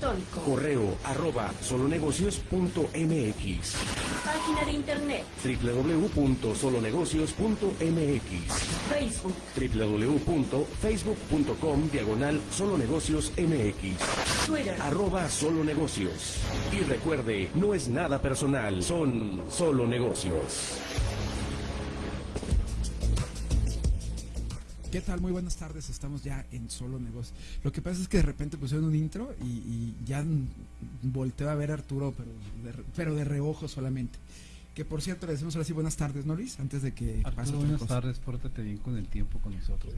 electrónico. Correo arroba solonegocios.mx. Página de internet. www.solonegocios.mx. Facebook. www.facebook.com diagonal solonegocios mx. Twitter. Arroba solo negocios. Y recuerde, no es nada personal, son solo negocios. ¿Qué tal? Muy buenas tardes, estamos ya en Solo Negocios. Lo que pasa es que de repente pusieron un intro y, y ya volteo a ver a Arturo, pero de, pero de reojo solamente. Que por cierto, le decimos ahora sí buenas tardes, ¿no, Luis? Antes de que Arturo, pase buenas cosa. tardes, pórtate bien con el tiempo con nosotros.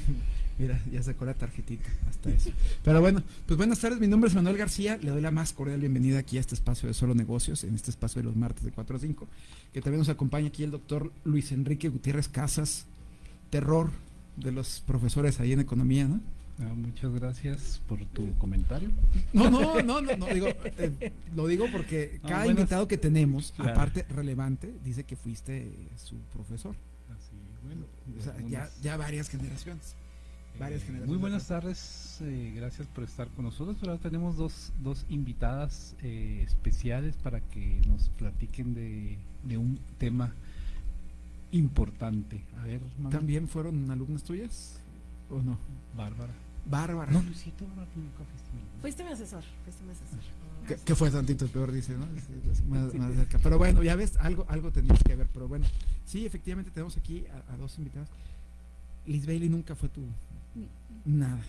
Mira, ya sacó la tarjetita, hasta eso. Pero bueno, pues buenas tardes, mi nombre es Manuel García, le doy la más cordial bienvenida aquí a este espacio de Solo Negocios, en este espacio de los martes de 4 a 5, que también nos acompaña aquí el doctor Luis Enrique Gutiérrez Casas, terror de los profesores ahí en economía, ¿no? Ah, muchas gracias por tu comentario. No, no, no, no, no, digo, eh, lo digo porque No, cada buenas- invitado que tenemos, Claro. aparte relevante, dice que fuiste su profesor. Así, bueno, O sea, ya, varias generaciones. varias eh, generaciones Muy buenas tardes, eh, gracias por estar con nosotros. Ahora tenemos dos, dos invitadas eh, especiales para que nos platiquen de, de un tema importante. A ver. ¿También fueron alumnas tuyas? ¿O no? Bárbara. Bárbara. No, Luisito, Bárbara, fuiste mi asesor. Fuiste mi asesor. que, que fue tantito peor, dice, ¿no? Más- más cerca. Pero bueno, ya ves, algo, algo tenías que ver. Pero bueno, sí, efectivamente tenemos aquí a, a dos invitados. Liz Bailey nunca fue tu nada.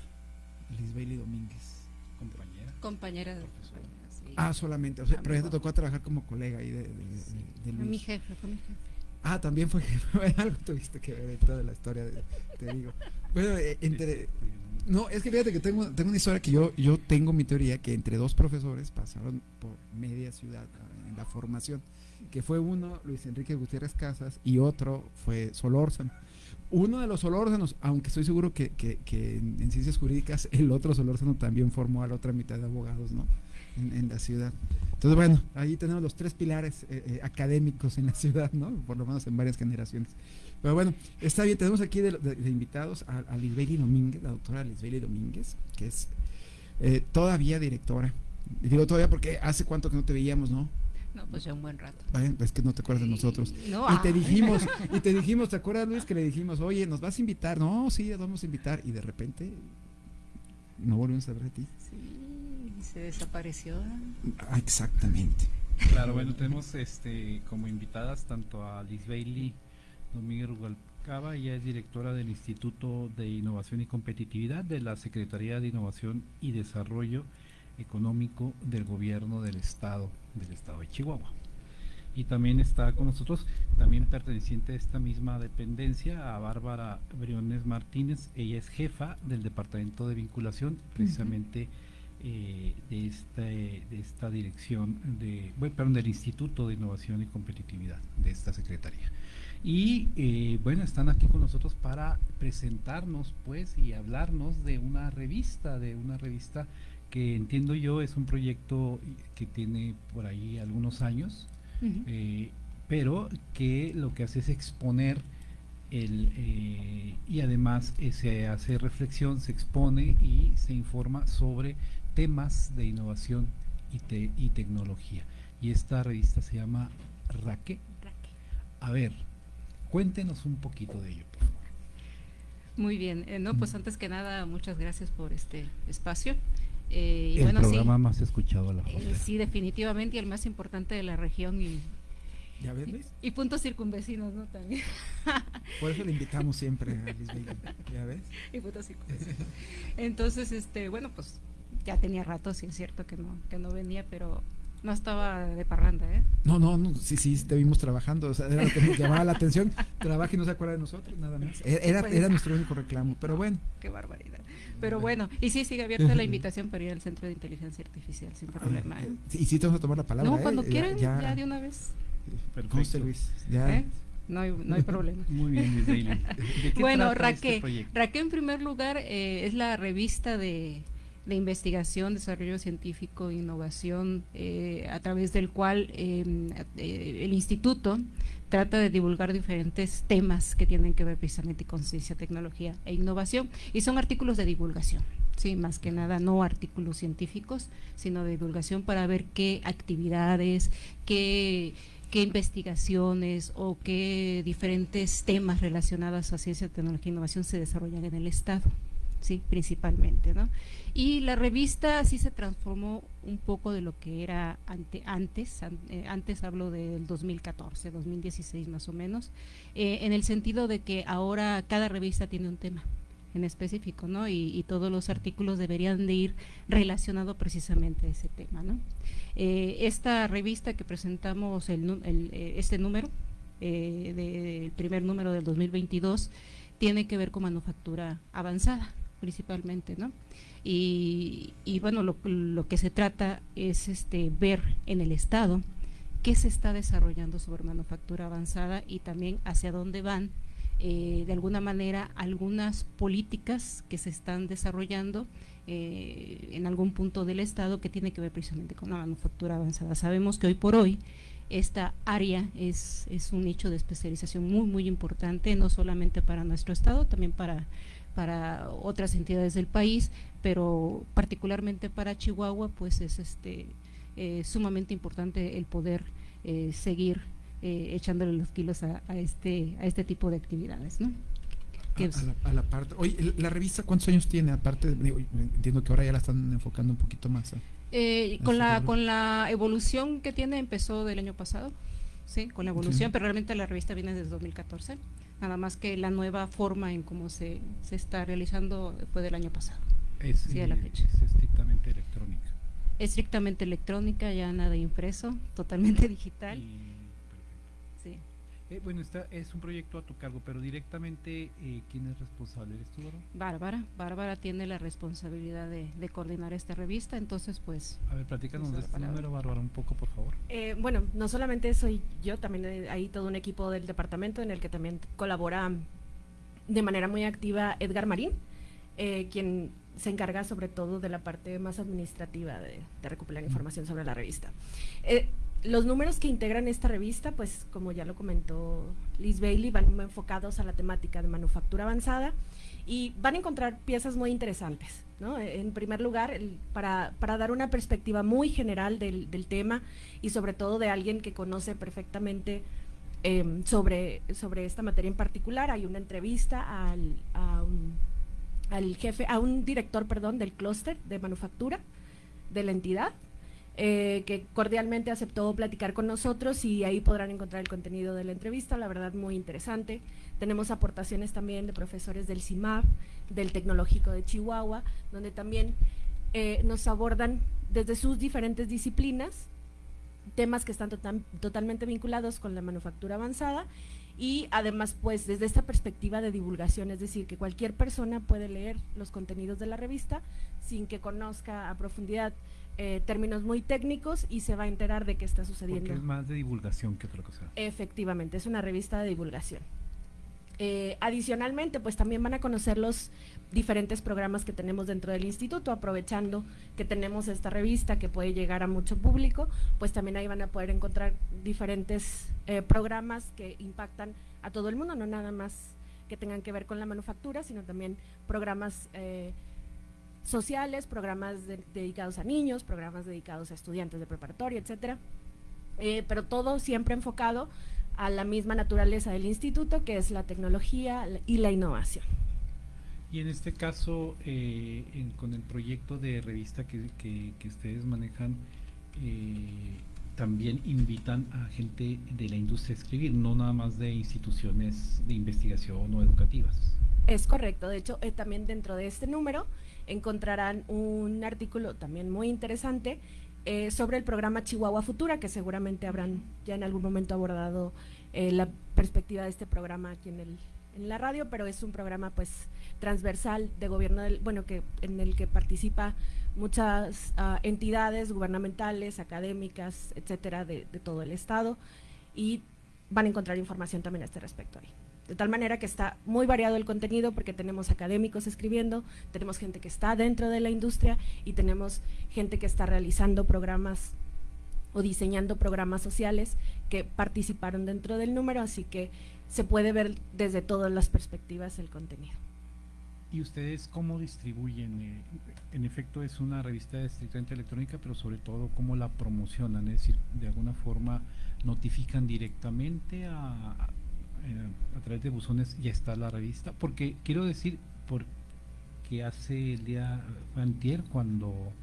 Liz Bailey Domínguez. compañera. compañera de Profesora. sí. Ah, solamente. O sea, pero ya te tocó trabajar como colega ahí de, de- de- de Fue mi jefe, fue mi jefe. Ah, también fue algo tuviste que ver en toda la historia, de- te digo. Bueno, eh, entre, No, es que fíjate que tengo, tengo una historia que yo, yo tengo mi teoría que entre dos profesores pasaron por media ciudad en la formación, que fue uno Luis Enrique Gutiérrez Casas y otro fue Solórzano. Uno de los Solórzanos, aunque estoy seguro que, que- que en, en ciencias jurídicas el otro Solórzano también formó a la otra mitad de abogados, ¿no? En, en la ciudad. Entonces, bueno, ahí tenemos los tres pilares eh, eh, académicos en la ciudad, ¿no? Por lo menos en varias generaciones. Pero bueno, está bien, tenemos aquí de, de- de invitados a, a Lisbeli Domínguez, la doctora Lisbeli Domínguez, que es eh, todavía directora. Y digo todavía porque hace cuánto que no te veíamos, ¿no? No, pues ya un buen rato. Es que no te acuerdas de nosotros. No, Y te dijimos, y te dijimos, ¿te acuerdas Luis que le dijimos, oye, nos vas a invitar? No, sí, nos vamos a invitar. Y de repente no volvimos a ver de ti. Sí, se desapareció. Ah, exactamente. Claro, bueno, tenemos este como invitadas tanto a Liz Bailey Domínguez Rubalcaba, ella es directora del Instituto de Innovación y Competitividad de la Secretaría de Innovación y Desarrollo Económico del Gobierno del Estado, del Estado de Chihuahua. Y también está con nosotros, también perteneciente a esta misma dependencia, a Bárbara Briones Martínez. Ella es jefa del Departamento de Vinculación, precisamente eh, de, este, de esta dirección, de, bueno, perdón, del Instituto de Innovación y Competitividad de esta Secretaría. Y eh, bueno, están aquí con nosotros para presentarnos, pues, y hablarnos de una revista, de una revista que entiendo yo es un proyecto que tiene por ahí algunos años, eh, pero que lo que hace es exponer el, eh, y además eh, se hace reflexión, se expone y se informa sobre temas de innovación y, te- y tecnología. Y esta revista se llama Raque. Raque. A ver, cuéntenos un poquito de ello, por favor. Muy bien. eh, no, pues antes que nada, muchas gracias por este espacio. Y el bueno, programa sí, más escuchado a la sí, definitivamente, y el más importante de la región y, ¿Ya ves, Luis? y puntos circunvecinos, ¿no? También. Por eso le invitamos siempre a Liz Bailey. ¿Ya ves? y puntos circunvecinos. Entonces, este, bueno, pues ya tenía rato, sí es cierto que no, que no venía, pero no estaba de parranda, ¿eh? No, no, no, sí, sí, te vimos trabajando, o sea, era lo que nos llamaba la atención, trabaja y no se acuerda de nosotros, nada más. E- Era, Pues. era nuestro único reclamo, pero bueno, Qué barbaridad. Pero bueno, y sí, sigue abierta la invitación para ir al Centro de Inteligencia Artificial, sin problema. ¿eh? sí, y sí te vamos a tomar la palabra. No, ¿eh? cuando Ya- quieran, ya, ya, de una vez. Perfecto. conste, Luis, ya. ¿eh? No, hay, no hay problema. Muy bien, Miss Daly. ¿De qué Bueno, trata este Raque? Raque en primer lugar eh, es la revista de, de investigación, desarrollo científico e innovación, eh, a través del cual eh, el instituto trata de divulgar diferentes temas que tienen que ver precisamente con ciencia, tecnología e innovación, y son artículos de divulgación. Sí, más que nada, no artículos científicos, sino de divulgación para ver qué actividades, qué, qué investigaciones o qué diferentes temas relacionados a ciencia, tecnología e innovación se desarrollan en el Estado, sí, principalmente, ¿no? Y la revista sí se transformó un poco de lo que era ante, antes, an- eh, antes hablo del 2014, 2016 más o menos, eh, en el sentido de que ahora cada revista tiene un tema en específico, ¿no? Y, todos los artículos deberían de ir relacionados precisamente a ese tema, ¿no? Eh, esta revista que presentamos, el, el, eh, este número, eh, de- el primer número del 2022, tiene que ver con manufactura avanzada, principalmente, ¿no? Y, y bueno, lo, lo que se trata es este ver en el Estado qué se está desarrollando sobre manufactura avanzada y también hacia dónde van eh, de alguna manera algunas políticas que se están desarrollando eh, en algún punto del Estado que tiene que ver precisamente con la manufactura avanzada. Sabemos que hoy por hoy esta área es, es un nicho de especialización muy, muy importante, no solamente para nuestro Estado, también para, para otras entidades del país, pero particularmente para Chihuahua, pues es este eh, sumamente importante el poder eh, seguir eh, echándole los kilos a, a este a este tipo de actividades, ¿no? Que A, la, a la parte. Oye, ¿la revista cuántos años tiene? Aparte, digo, entiendo que ahora ya la están enfocando un poquito más. ¿eh? Eh, con la libro. con la evolución que tiene empezó del año pasado, sí, con la evolución, pero realmente la revista viene desde 2014. Nada más que la nueva forma en cómo se, se está realizando fue del año pasado. Es, Sí, a la eh, fecha. es estrictamente electrónica. Estrictamente electrónica, ya nada impreso, totalmente digital. Y-. Eh, bueno, está, es un proyecto a tu cargo, pero directamente, eh, ¿quién es responsable? ¿Eres tú, Bárbara? Bárbara, Bárbara tiene la responsabilidad de, de coordinar esta revista, entonces pues A ver, platícanos de este palabra. número, Bárbara, un poco, por favor. Eh, bueno, no solamente soy yo, también hay- todo un equipo del departamento en el que también colabora de manera muy activa Edgar Marín, eh, quien se encarga sobre todo de la parte más administrativa de, de recopilar información sobre la revista. Los números que integran esta revista, pues como ya lo comentó Liz Bailey, van enfocados a la temática de manufactura avanzada y van a encontrar piezas muy interesantes. ¿no? En primer lugar, para, para dar una perspectiva muy general del, del tema y sobre todo de alguien que conoce perfectamente em, sobre, sobre esta materia en particular, hay una entrevista al, a un, al jefe, a un director, perdón, del clúster de manufactura de la entidad, eh, que cordialmente aceptó platicar con nosotros y ahí podrán encontrar el contenido de la entrevista, la verdad muy interesante. Tenemos aportaciones también de profesores del CIMAP, del Tecnológico de Chihuahua, donde también eh, nos abordan desde sus diferentes disciplinas temas que están total- totalmente vinculados con la manufactura avanzada y además pues desde esta perspectiva de divulgación, es decir, que cualquier persona puede leer los contenidos de la revista sin que conozca a profundidad eh, términos muy técnicos y se va a enterar de qué está sucediendo. Porque es más de divulgación que otra cosa. Efectivamente, es una revista de divulgación. Eh, adicionalmente, pues también van a conocer los diferentes programas que tenemos dentro del instituto, aprovechando que tenemos esta revista que puede llegar a mucho público, pues también ahí van a poder encontrar diferentes eh, programas que impactan a todo el mundo, no nada más que tengan que ver con la manufactura, sino también programas eh, sociales, programas de- dedicados a niños, programas dedicados a estudiantes de preparatoria, etcétera. Eh, pero todo siempre enfocado a la misma naturaleza del instituto, que es la tecnología y la innovación. Y en este caso, eh, en- con el proyecto de revista que, que- que ustedes manejan, eh, también invitan a gente de la industria a escribir, no nada más de instituciones de investigación o educativas. Es correcto, de hecho, eh, también dentro de este número encontrarán un artículo también muy interesante eh, sobre el programa Chihuahua Futura, que seguramente habrán ya en algún momento abordado eh, la perspectiva de este programa aquí en, el, en la radio, pero es un programa pues transversal de gobierno, del, bueno, que en el que participa muchas ah, entidades gubernamentales, académicas, etcétera, de, de todo el estado y van a encontrar información también a este respecto ahí. De tal manera que está muy variado el contenido porque tenemos académicos escribiendo, tenemos gente que está dentro de la industria y tenemos gente que está realizando programas o diseñando programas sociales que participaron dentro del número, así que se puede ver desde todas las perspectivas el contenido. ¿Y ustedes cómo distribuyen? Eh, en efecto, es una revista estrictamente electrónica, pero sobre todo, ¿cómo la promocionan? Es decir, de alguna forma notifican directamente a, a, través de buzones, ya está la revista. Porque quiero decir, porque hace el día, antier, cuando,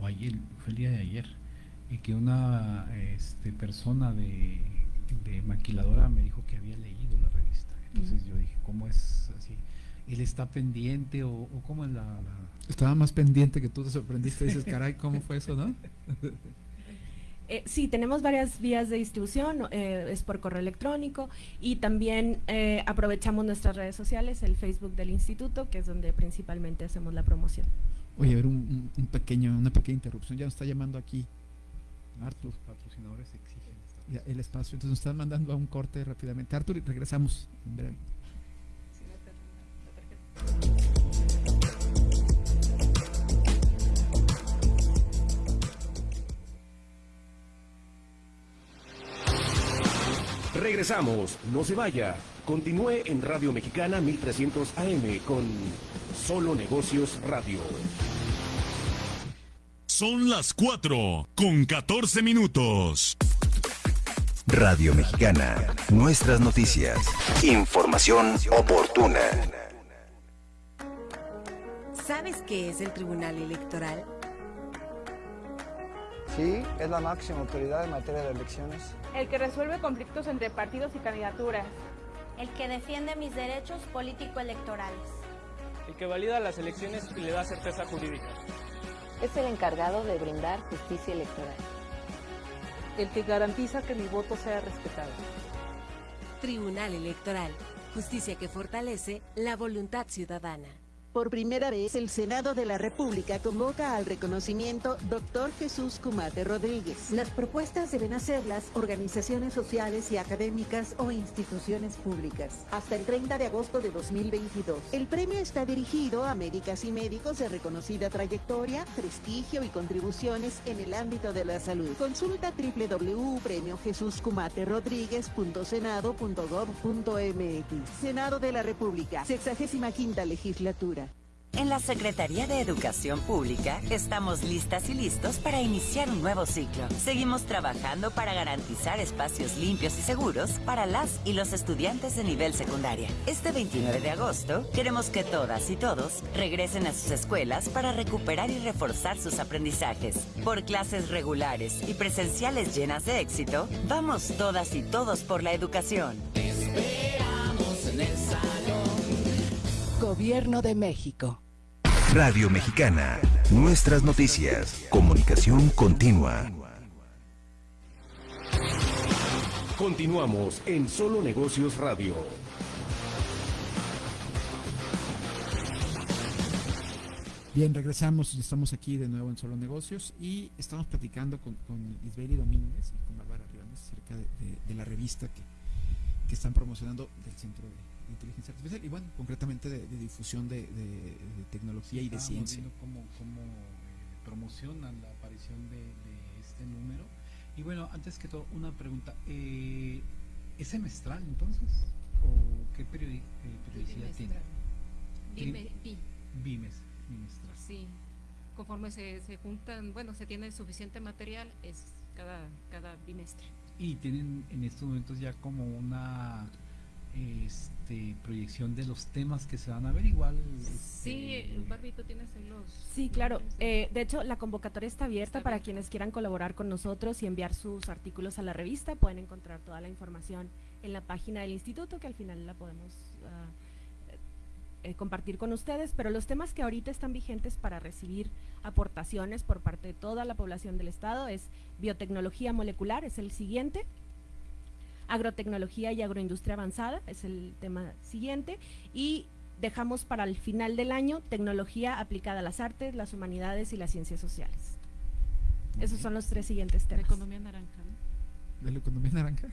o ayer, fue el día de ayer, y que una este, persona de, de maquiladora me dijo que había leído la revista. Entonces yo dije, ¿cómo es así? él está pendiente o, o cómo es la, Estaba más pendiente que tú te sorprendiste y dices, caray, ¿cómo fue eso, no? Eh, sí, tenemos varias vías de distribución, eh, es por correo electrónico y también eh, aprovechamos nuestras redes sociales, el Facebook del instituto, que es donde principalmente hacemos la promoción. Oye, a ver, un, un pequeño, una pequeña interrupción, ya nos está llamando aquí Artur. Los patrocinadores exigen el espacio, entonces nos están mandando a un corte rápidamente. Artur, regresamos en breve. Regresamos, no se vaya. Continúe en Radio Mexicana 1300 AM con Solo Negocios Radio. Son las 4 con 14 minutos. Radio Mexicana, nuestras noticias. Información oportuna. ¿Sabes qué es el Tribunal Electoral? Sí, es la máxima autoridad en materia de elecciones. El que resuelve conflictos entre partidos y candidaturas. El que defiende mis derechos político-electorales. El que valida las elecciones y le da certeza jurídica. Es el encargado de brindar justicia electoral. El que garantiza que mi voto sea respetado. Tribunal Electoral. Justicia que fortalece la voluntad ciudadana. Por primera vez, el Senado de la República convoca al reconocimiento Dr. Jesús Cumate Rodríguez. Las propuestas deben hacerlas organizaciones sociales y académicas o instituciones públicas hasta el 30 de agosto de 2022. El premio está dirigido a médicas y médicos de reconocida trayectoria, prestigio y contribuciones en el ámbito de la salud. Consulta www.premiojesuscumaterodríguez.senado.gov.mx. Senado de la República, 65 legislatura. En la Secretaría de Educación Pública estamos listas y listos para iniciar un nuevo ciclo. Seguimos trabajando para garantizar espacios limpios y seguros para las y los estudiantes de nivel secundaria. Este 29 de agosto queremos que todas y todos regresen a sus escuelas para recuperar y reforzar sus aprendizajes. Por clases regulares y presenciales llenas de éxito, vamos todas y todos por la educación. esperamos en el salón. Gobierno de México. Radio Mexicana, nuestras noticias, comunicación continua. Continuamos en Solo Negocios Radio. Bien, regresamos, estamos aquí de nuevo en Solo Negocios y estamos platicando con, con Isbeli Domínguez y con Bárbara Rivanes acerca de, de, de, la revista que, que están promocionando del Centro de inteligencia artificial y bueno, concretamente de, de difusión de, tecnología y de ciencia. Cómo, cómo eh, promocionan la aparición de, este número. Y bueno, antes que todo, una pregunta. Eh, ¿Es semestral entonces? ¿O qué periodi eh, periodicidad tiene? Bime, bi. Bimes, bimestral. Sí, conforme se, se juntan, bueno, se tiene suficiente material, es cada, cada bimestre. Y tienen en estos momentos ya como una este, proyección de los temas que se van a ver igual. Sí, este, Barbito, tienes los... Sí, claro. Eh, de hecho, la convocatoria está abierta está para quienes quieran colaborar con nosotros y enviar sus artículos a la revista. Pueden encontrar toda la información en la página del instituto, que al final la podemos uh, eh, compartir con ustedes. Pero los temas que ahorita están vigentes para recibir aportaciones por parte de toda la población del Estado es biotecnología molecular, es el siguiente, agrotecnología y agroindustria avanzada, es el tema siguiente, y dejamos para el final del año tecnología aplicada a las artes, las humanidades y las ciencias sociales. Esos son los tres siguientes temas. La economía naranja, ¿no? ¿De la economía naranja?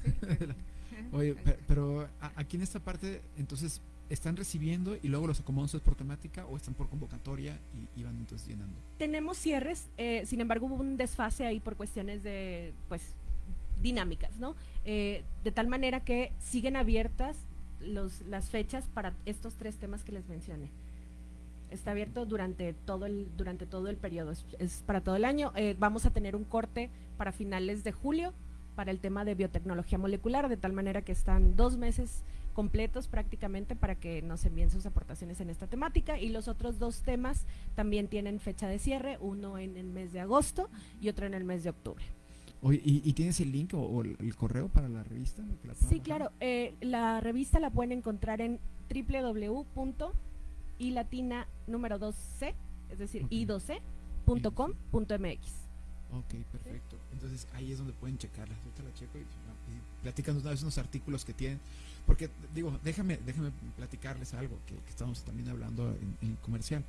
Oye, pero aquí en esta parte, entonces, ¿están recibiendo y luego los acomodan por temática o están por convocatoria y, y van entonces llenando? Tenemos cierres, eh, sin embargo hubo un desfase ahí por cuestiones de, pues, dinámicas, ¿no? Eh, de tal manera que siguen abiertas los, las fechas para estos tres temas que les mencioné. Está abierto durante todo el, durante todo el periodo, es, es para todo el año. Eh, vamos a tener un corte para finales de julio para el tema de biotecnología molecular, de tal manera que están dos meses completos prácticamente para que nos envíen sus aportaciones en esta temática y los otros dos temas también tienen fecha de cierre, uno en el mes de agosto y otro en el mes de octubre. Oye, ¿y, y tienes el link o, o el, el correo para la revista? ¿Que la Sí, bajar? claro, eh, la revista la pueden encontrar en www.ilatina número 2c, es decir, Ok. i2c.com.mx. Ok, perfecto. Entonces ahí es donde pueden checarla. Ahorita la checo y, y platican una vez unos artículos que tienen. Porque digo, déjame, déjame platicarles algo que, que estamos también hablando en, en comercial.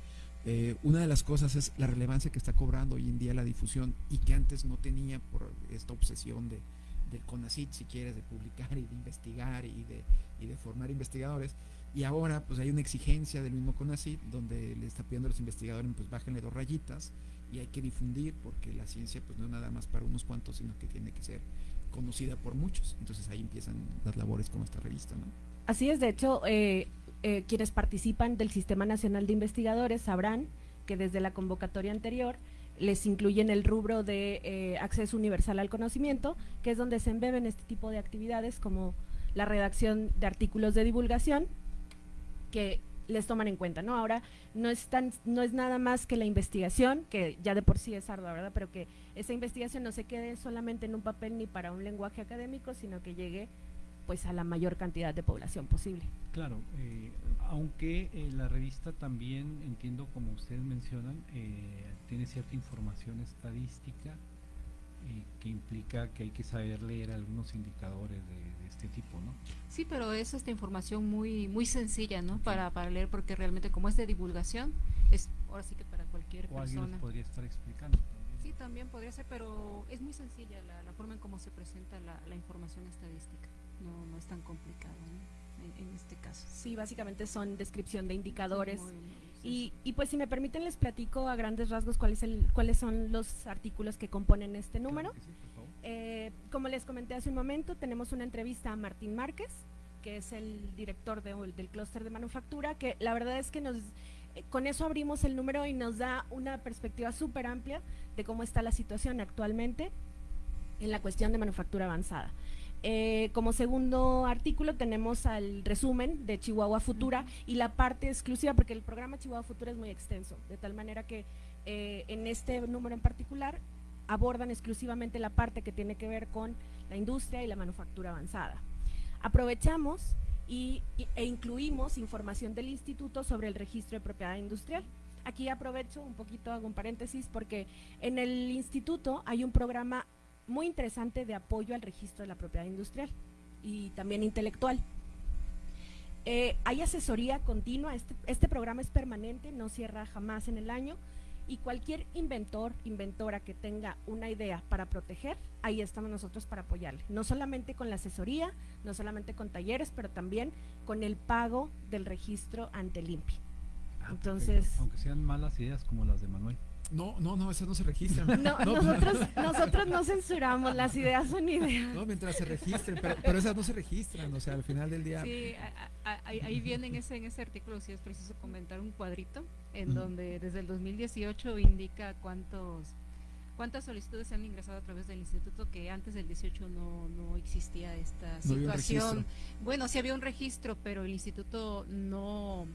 Eh, una de las cosas es la relevancia que está cobrando hoy en día la difusión y que antes no tenía por esta obsesión de, del CONACIT, si quieres, de publicar y de investigar y de, y de formar investigadores. Y ahora pues hay una exigencia del mismo CONACIT donde le está pidiendo a los investigadores pues bájenle dos rayitas y hay que difundir porque la ciencia pues no es nada más para unos cuantos, sino que tiene que ser conocida por muchos. Entonces ahí empiezan las labores con esta revista. Así es, de hecho, eh, eh, quienes participan del Sistema Nacional de Investigadores sabrán que desde la convocatoria anterior les incluyen el rubro de eh, acceso universal al conocimiento, que es donde se embeben este tipo de actividades como la redacción de artículos de divulgación que les toman en cuenta, ¿no? Ahora no es tan, no es nada más que la investigación, que ya de por sí es ardua, ¿verdad? Pero que esa investigación no se quede solamente en un papel ni para un lenguaje académico, sino que llegue pues a la mayor cantidad de población posible. Claro, eh, aunque eh, la revista también, entiendo como ustedes mencionan, eh, tiene cierta información estadística eh, que implica que hay que saber leer algunos indicadores de, de este tipo, ¿no? Sí, pero es esta información muy muy sencilla, ¿no? Para, para leer, porque realmente como es de divulgación, es ahora sí que para cualquier O alguien persona. les podría estar explicando también. Sí, también podría ser, pero es muy sencilla la, la forma en cómo se presenta la, la información estadística. No, no es tan complicado ¿no? en, en este caso. Sí, básicamente son descripción de indicadores. Muy- muy Y, y pues si me permiten les platico a grandes rasgos cuál es el, cuáles son los artículos que componen este número. Eh, como les comenté hace un momento, tenemos una entrevista a Martín Márquez, que es el director de- del clúster de manufactura, que la verdad es que nos, eh, con eso abrimos el número y nos da una perspectiva súper amplia de cómo está la situación actualmente en la cuestión de manufactura avanzada. Eh, como segundo artículo tenemos al resumen de Chihuahua Futura y la parte exclusiva, porque el programa Chihuahua Futura es muy extenso, de tal manera que eh, en este número en particular abordan exclusivamente la parte que tiene que ver con la industria y la manufactura avanzada. Aprovechamos y, e incluimos información del instituto sobre el registro de propiedad industrial. Aquí aprovecho un poquito, hago un paréntesis, porque en el instituto hay un programa muy interesante de apoyo al registro de la propiedad industrial y también intelectual. Eh, hay asesoría continua, este, este programa es permanente, no cierra jamás en el año y cualquier inventor, inventora que tenga una idea para proteger, ahí estamos nosotros para apoyarle. No solamente con la asesoría, no solamente con talleres, pero también con el pago del registro ante el INPI. Entonces, Aunque sean malas ideas como las de Manuel. No, no, no, esas no se registran. no, nosotros, nosotros no censuramos, las ideas son ideas. No, mientras se registren, pero, pero esas no se registran, o sea, al final del día. Sí, a- a- ahí, ahí viene en ese, en ese artículo, si es preciso comentar un cuadrito, en donde desde el 2018 indica cuántos cuántas solicitudes se han ingresado a través del instituto que antes del 18 no, no existía esta No situación. registro. bueno, sí había un registro, pero el instituto no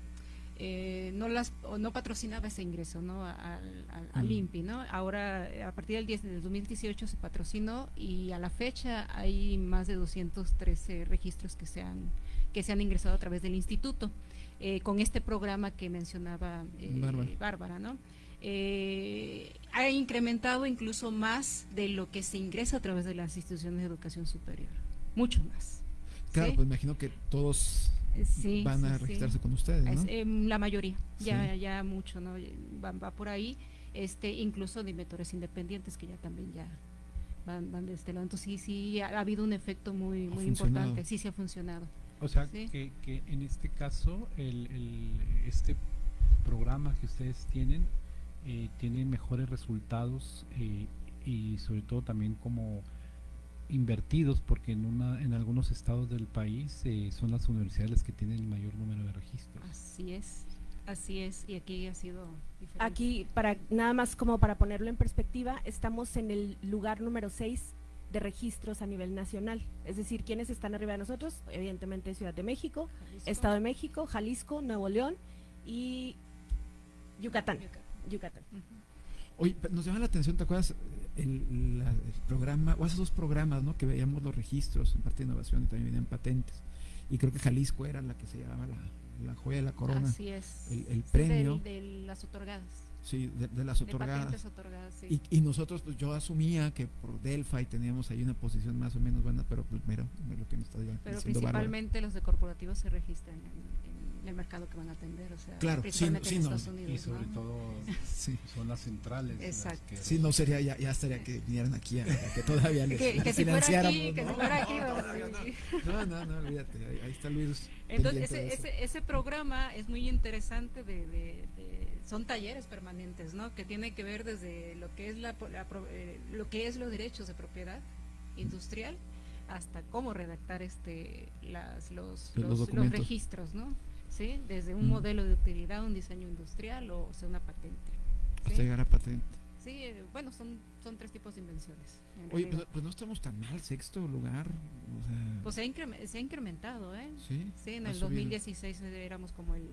eh, no las o no patrocinaba ese ingreso no al, al, al Mm. INPI no ahora a partir del 10 del 2018 se patrocinó y a la fecha hay más de 213 registros que se han que se han ingresado a través del instituto eh, con este programa que mencionaba eh, Bárbara. Bárbara, ¿no? Eh, ha incrementado incluso más de lo que se ingresa a través de las instituciones de educación superior, mucho más. Claro, ¿sí? pues imagino que todos sí, van a sí, registrarse sí. con ustedes, ¿no? Es, em, la mayoría, ya, Sí. ya mucho, ¿no? Va, va por ahí, este, incluso de inventores independientes que ya también ya van, van de este lado. Entonces sí, sí, ha, ha habido un efecto muy, muy importante, sí, sí ha funcionado. O sea, Sí. que, que en este caso, el, el- este programa que ustedes tienen eh, tiene mejores resultados eh, y sobre todo también como invertidos, porque en, una, en algunos estados del país eh, son las universidades las que tienen el mayor número de registros. Así es. Así es, y aquí ha sido diferente. Aquí, para nada más como para ponerlo en perspectiva, estamos en el lugar número 6 de registros a nivel nacional. Es decir, quienes están arriba de nosotros, evidentemente Ciudad de México, Estado de México, Jalisco, Nuevo León y Yucatán. Yucatán. Oye, pe- nos llama la atención, ¿te acuerdas? El, la- el programa, o hace dos programas, ¿no? Que veíamos los registros en parte de innovación y también venían patentes. Y creo que Jalisco era la que se llamaba la, la joya de la corona. Así es. El, premio. de las otorgadas. Sí, de, de las De otorgadas. patentes otorgadas, sí. y, y nosotros, pues yo asumía que por Delphi teníamos ahí una posición más o menos buena, pero pues mira, lo que me está diciendo Pero principalmente los de corporativos se registran en el mercado que van a atender, o sea, Claro, sí, principalmente sí, en no. Estados Unidos. Y sobre ¿no? todo Sí. son las centrales. las Exacto. que- Sí, no sería, ya, ya estaría que vinieran aquí a, a que todavía les, Que- que les si fuera aquí, que ¿no? si fuera aquí, No, no, no, olvídate, ahí, ahí está Luis. Entonces, ese, ese, ese programa es muy interesante, de, de- de- son talleres permanentes, ¿no? Que tiene que ver desde lo que es la, la pro- eh, lo que es los derechos de propiedad industrial hasta cómo redactar este las, los, Los- los registros, ¿no? ¿Sí? Desde un Mm. modelo de utilidad, un diseño industrial o, o sea, una patente. ¿sí? Hasta llegar a patente. Sí, eh, bueno, son, son tres tipos de invenciones. en Oye, pues, pues no estamos tan mal, sexto lugar. O sea, Pues se ha, increme- se ha incrementado, ¿eh? Sí, en ha el subido. 2016 éramos como el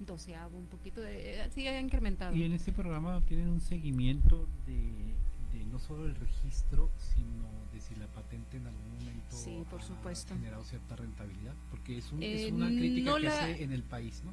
doceavo, un poquito, de, eh, sí ha incrementado. Y en este programa tienen un seguimiento de, de no solo el registro, sino si la patente en algún momento Sí, por ha generado cierta rentabilidad, porque es, un- Eh, es una crítica no que la- hace en el país, ¿no?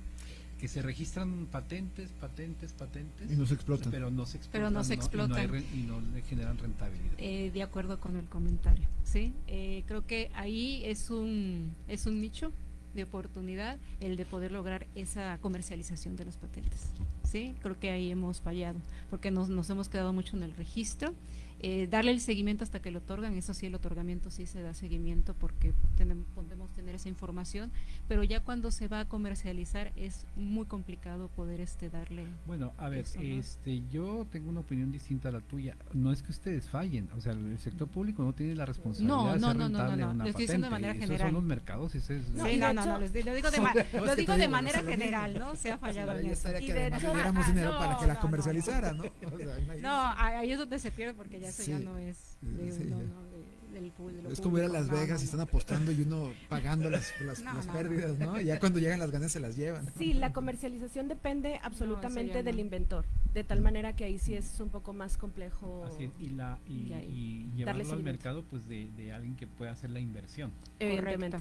Que se registran patentes, patentes, patentes, Y no se explotan. pero no se explotan, Pero no se y no hay explotan. re- y no le generan rentabilidad. Eh, de acuerdo con el comentario, ¿sí? Eh, creo que ahí es un, es un nicho de oportunidad el de poder lograr esa comercialización de los patentes, ¿sí? Creo que ahí hemos fallado, porque nos, nos hemos quedado mucho en el registro. Eh, darle el seguimiento hasta que lo otorgan, eso sí, el otorgamiento sí se da seguimiento porque tenemos, podemos tener esa información, pero ya cuando se va a comercializar es muy complicado poder este darle. Bueno, a ver, eso, ¿no? este, yo tengo una opinión distinta a la tuya. No es que ustedes fallen, o sea, el sector público no tiene la responsabilidad No, de no, ser no, no, no, rentable no, una lo estoy de manera esos general. son los mercados, ese es Sí, no, no, hecho- no, lo digo de, Son- ma- No, lo digo de manera general. ¿no? Se ha fallado en eso. Y de ah, dinero no, para que la no, no, ¿no? No, ahí es donde se pierde porque ya eso ya no es de Sí, uno, ya. ¿no? De- del Es como ir a. Las No, Vegas no, y están apostando y uno pagando las, las, No, las no, pérdidas, ¿no? Y ya cuando llegan las ganas se las llevan. Sí, la comercialización depende absolutamente del no. inventor, de tal manera que ahí sí es un poco más complejo. Así es, y, la, y, y ahí, y darle llevarlo al mercado pues de, de alguien que pueda hacer la inversión, Evidentemente.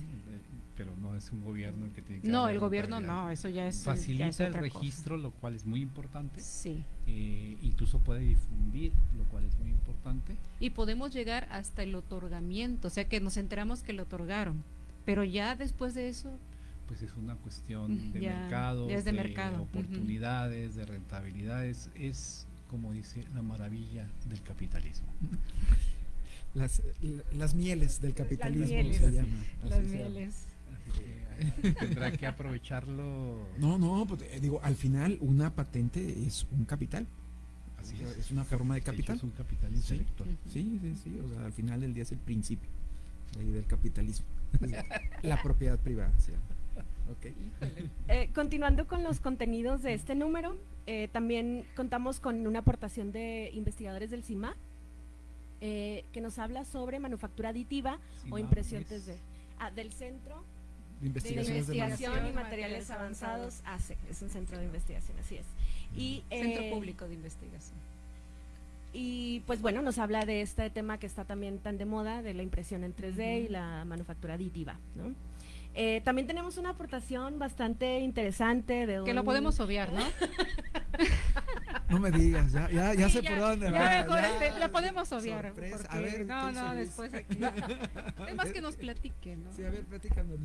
Pero no es un gobierno el que tiene que No, el gobierno no, eso ya es Facilita ya es el otra cosa. registro, lo cual es muy importante. Sí. Eh, incluso puede difundir, lo cual es muy importante. Y podemos llegar hasta el otorgamiento, o sea que nos enteramos que lo otorgaron, pero ya después de eso Pues es una cuestión de Ya, mercado, ya es de mercado, ujú. oportunidades, de rentabilidades. Es, como dice, la maravilla del capitalismo. Las, las mieles del capitalismo mieles. se llama. las así se llama. mieles. Así que, tendrá que aprovecharlo. No, no, pues, eh, digo, al final una patente es un capital. Así O sea, es. es una forma de capital. es un capital Sí. intelectual. Sí, sí, sí. O sea, al final del día es el principio de ahí del capitalismo. La propiedad privada. Ok. Eh, continuando con los contenidos de este número, eh, también contamos con una aportación de investigadores del CIMA eh, que nos habla sobre manufactura aditiva o impresión es- 3D. Ah, del Centro De de investigaciones de Investigación y Materiales Avanzados, ACE, es un centro de investigación, así es. Y, Centro eh, Público de Investigación. Y pues bueno, nos habla de este tema que está también tan de moda, de la impresión en 3D y la manufactura aditiva. ¿no? Eh, también tenemos una aportación bastante interesante de Que lo podemos obviar, ¿no? No me digas, ya, ya, ya sé Ya- por dónde ya va. este, la podemos obviar. Sorpresa. porque- A ver, no, no, Solís. después aquí. Es más que nos platique, ¿no? Sí, a ver, platícanos.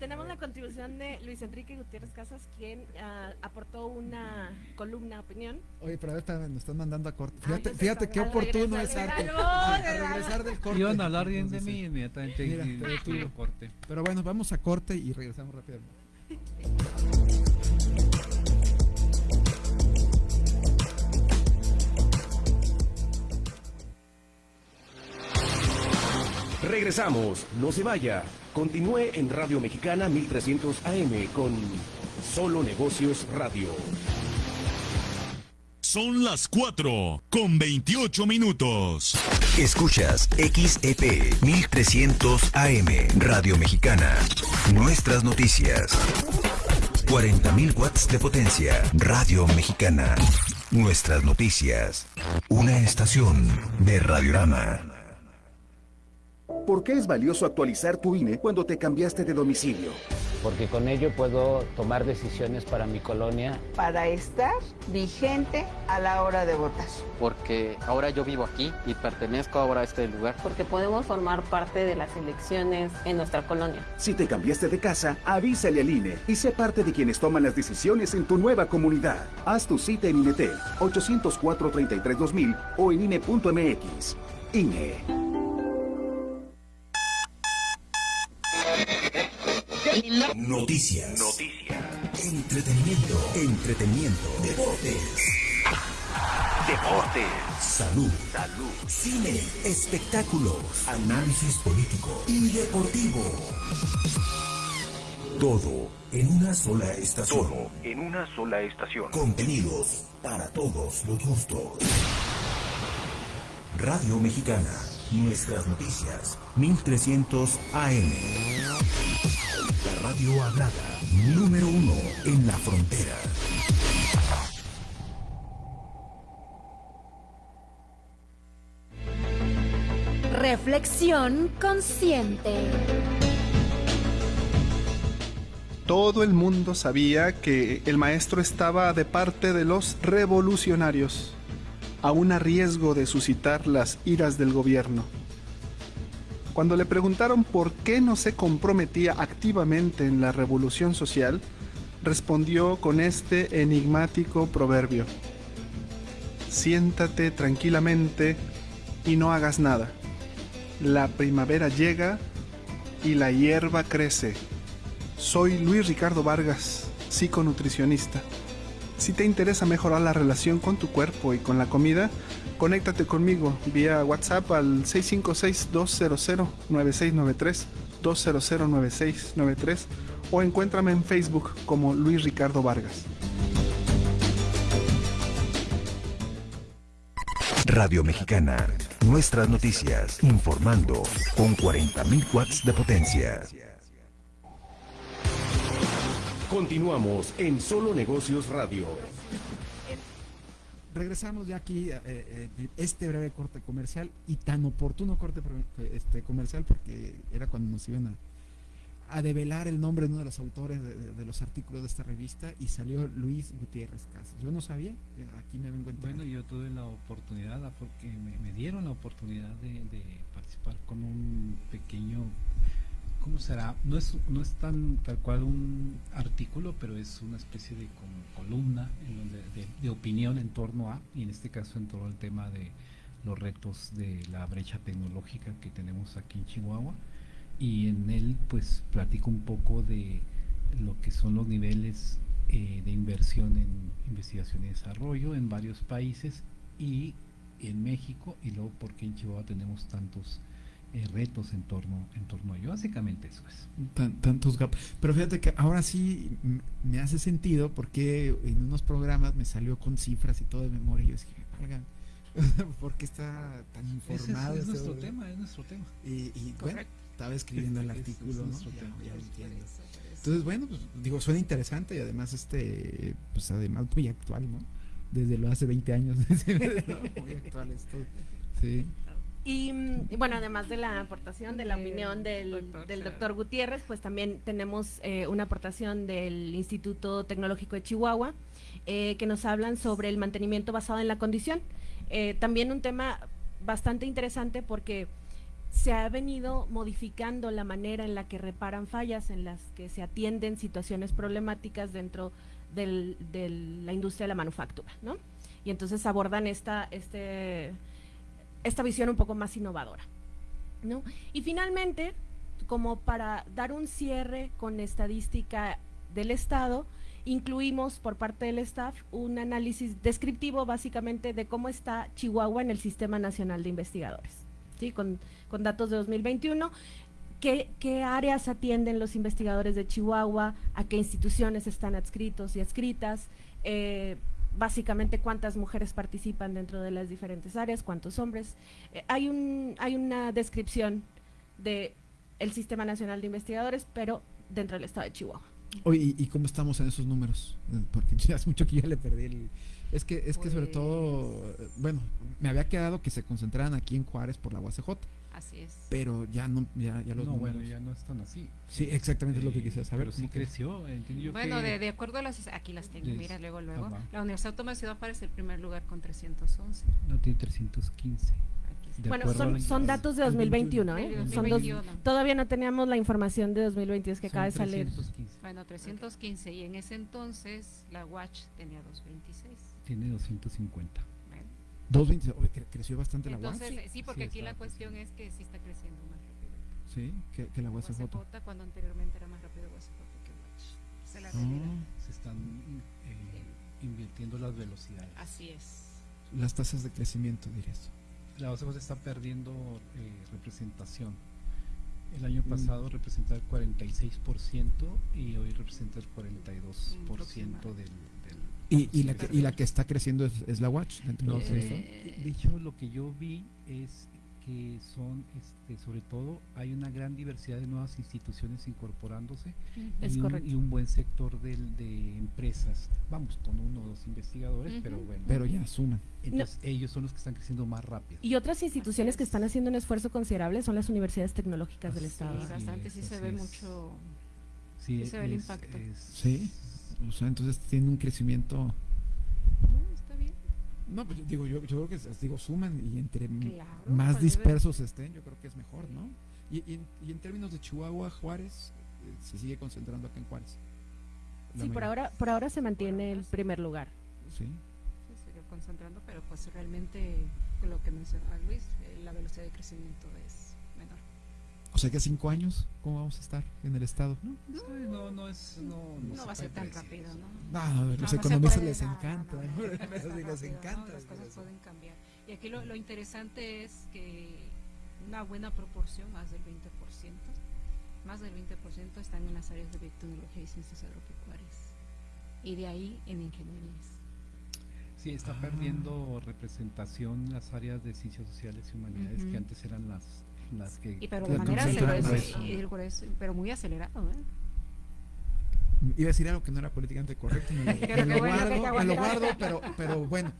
Tenemos la contribución de Luis Enrique Gutiérrez Casas, quien ah, aportó una columna opinión. Oye, pero a ver, espérame, nos están mandando a corte. Ay, Fíjate, sé, fíjate qué oportuno es arte. regresa, A regresa. regresar del corte. Iban a hablar bien de mí inmediatamente. Mira, y- pero tú- corte. Pero bueno, vamos a corte y regresamos rápidamente. Regresamos, no se vaya. Continúe en Radio Mexicana 1300 AM con Solo Negocios Radio. Son las 4 con 28 minutos. Escuchas XEP 1300 AM Radio Mexicana. Nuestras noticias. 40.000 watts de potencia. Radio Mexicana. Nuestras noticias. Una estación de Radiorama. ¿Por qué es valioso actualizar tu INE cuando te cambiaste de domicilio? Porque con ello puedo tomar decisiones para mi colonia. Para estar vigente a la hora de votar. Porque ahora yo vivo aquí y pertenezco ahora a este lugar. Porque podemos formar parte de las elecciones en nuestra colonia. Si te cambiaste de casa, avísale al INE y sé parte de quienes toman las decisiones en tu nueva comunidad. Haz tu cita en INETEL 804-33-2000 o en INE.mx. INE. Noticias. Noticias. Entretenimiento. Entretenimiento. Deportes. Deportes. Salud. Salud. Cine. Espectáculos. Análisis político y deportivo. Todo en una sola estación. Todo en una sola estación. Contenidos para todos los gustos. Radio Mexicana. Nuestras noticias. 1300 AM. La radio hablada. Número uno en la frontera. Reflexión consciente. Todo el mundo sabía que el maestro estaba de parte de los revolucionarios, aún a riesgo de suscitar las iras del gobierno. Cuando le preguntaron por qué no se comprometía activamente en la revolución social, respondió con este enigmático proverbio. Siéntate tranquilamente y no hagas nada. La primavera llega y la hierba crece. Soy Luis Ricardo Vargas, psiconutricionista. Si te interesa mejorar la relación con tu cuerpo y con la comida, conéctate conmigo vía WhatsApp al 656-200-9693, 200-9693 o encuéntrame en Facebook como Luis Ricardo Vargas. Radio Mexicana. Nuestras noticias. Informando con 40.000 watts de potencia. Continuamos en Solo Negocios Radio. Regresamos ya aquí eh, eh, este breve corte comercial y tan oportuno corte este, comercial porque era cuando nos iban a, develar el nombre de uno de los autores de, los artículos de esta revista y salió Luis Gutiérrez Casas. Yo no sabía, aquí me vengo Bueno, yo tuve la oportunidad, porque me, dieron la oportunidad de participar con un pequeño ¿cómo será? No es, no es tan tal cual un artículo, pero es una especie de columna de, opinión en torno a, y en este caso en todo el tema de los retos de la brecha tecnológica que tenemos aquí en Chihuahua. Y en él pues platico un poco de lo que son los niveles eh, de inversión en investigación y desarrollo en varios países y en México y luego porque en Chihuahua tenemos tantos eh, retos en torno, en torno a ello. Básicamente eso es. tantos gaps. Pero fíjate que ahora sí me hace sentido porque en unos programas me salió con cifras y todo de memoria y yo dije, valga, porque está tan informado? es, nuestro tema, es nuestro tema. Y, bueno, estaba escribiendo el artículo, ¿no? Entonces, bueno, pues, digo, suena interesante y además, este, pues además muy actual, ¿no? Desde lo hace 20 años, muy actual esto. Sí. Y, bueno, además de la aportación de la opinión del, doctor, Gutiérrez, pues también tenemos eh, una aportación del Instituto Tecnológico de Chihuahua, eh, que nos hablan sobre el mantenimiento basado en la condición. Eh, también un tema bastante interesante porque se ha venido modificando la manera en la que reparan fallas, en las que se atienden situaciones problemáticas dentro de la industria de la manufactura, ¿no? Y entonces abordan esta, este esta visión un poco más innovadora. ¿no? Y finalmente, como para dar un cierre con estadística del Estado, incluimos por parte del staff un análisis descriptivo básicamente de cómo está Chihuahua en el Sistema Nacional de Investigadores, ¿sí? con, con datos de 2021 ¿Qué, ¿Qué áreas atienden los investigadores de Chihuahua? ¿A qué instituciones están adscritos y adscritas? Eh, básicamente cuántas mujeres participan dentro de las diferentes áreas, cuántos hombres. Eh, hay, un, hay una descripción de el Sistema Nacional de Investigadores, pero dentro del estado de Chihuahua. Oye, ¿y, cómo estamos en esos números? Eh, porque ya hace mucho que ya le perdí el... Es que, es que sobre todo, Pues bueno, me había quedado que se concentraran aquí en Juárez por la UACJ. Así es. Pero ya no, ya, ya los no, números- bueno, ya no están así. Sí, exactamente es lo que quisiera saber. Pero sí ¿cómo que- creció. entiendo yo Bueno, que- de, de acuerdo a las... Aquí las tengo, mira, luego, luego. Ah. La Universidad Autónoma de Ciudad Juárez es el primer lugar con 311. No tiene 315. De bueno, son, son datos de 2021, ¿eh? Son dos- 2021. todavía no teníamos la información de 2022 que Son acaba de salir. 315. Bueno, 315. Y en ese entonces la Watch tenía 226. Tiene 250. 2.20, oye, cre- creció bastante la UAS. Entonces, eh, sí, porque Sí, aquí la cuestión es que sí está creciendo más rápido. Sí, que, que la UASJ. UACJ, cuando anteriormente era más rápido UACJ que la Ah. realidad. Se están eh, invirtiendo las velocidades. Así es. Las tasas de crecimiento, dirías. La OCJ está perdiendo eh, representación. El año Mm. pasado representaba el 46% y hoy representa el 42% del, del Y, y, la que, y la que está creciendo es, es la Watch. dentro No. De hecho, lo que yo vi es que son, este, sobre todo, hay una gran diversidad de nuevas instituciones incorporándose Es y, un, correcto. y un buen sector del- de empresas. Vamos, con uno o dos investigadores, pero bueno. Pero ya suman. Entonces, ellos son los que están creciendo más rápido. Y otras instituciones que están haciendo un esfuerzo considerable son las universidades tecnológicas del Estado. Sí, bastante, sí se ve es. mucho. Sí, sí se ve el es- impacto. es- Sí. O sea, entonces tiene un crecimiento. No, está bien. No, pues yo digo, yo, yo creo que digo, suman y entre Claro, más pues debe- dispersos estén, yo creo que es mejor, ¿no? Y, y en, y en términos de Chihuahua, Juárez, eh, se sigue concentrando acá en Juárez. Sí, por ahora, por ahora se mantiene el primer lugar. Sí. Se sigue concentrando, pero pues realmente lo que mencionaba Luis, eh, la velocidad de crecimiento es. O sea que a cinco años, ¿cómo vamos a estar en el estado? No, no, no es. No, no No va a ser tan rápido. ¿no? No, no, los economistas les encanta. no, no, no, Les encanta. Las cosas pueden cambiar. Y aquí lo, lo interesante es que una buena proporción, más del 20%, más del 20% están en las áreas de biotecnología y ciencias agropecuarias. Y de ahí en ingenierías. Sí, está Ah. perdiendo representación las áreas de ciencias sociales y humanidades Ujú. que antes eran las, las que. Y pero de manera grueso, pero muy acelerado, ¿eh? Iba a decir algo que no era políticamente correcto, me lo, me lo guardo, me lo guardo, pero, pero bueno.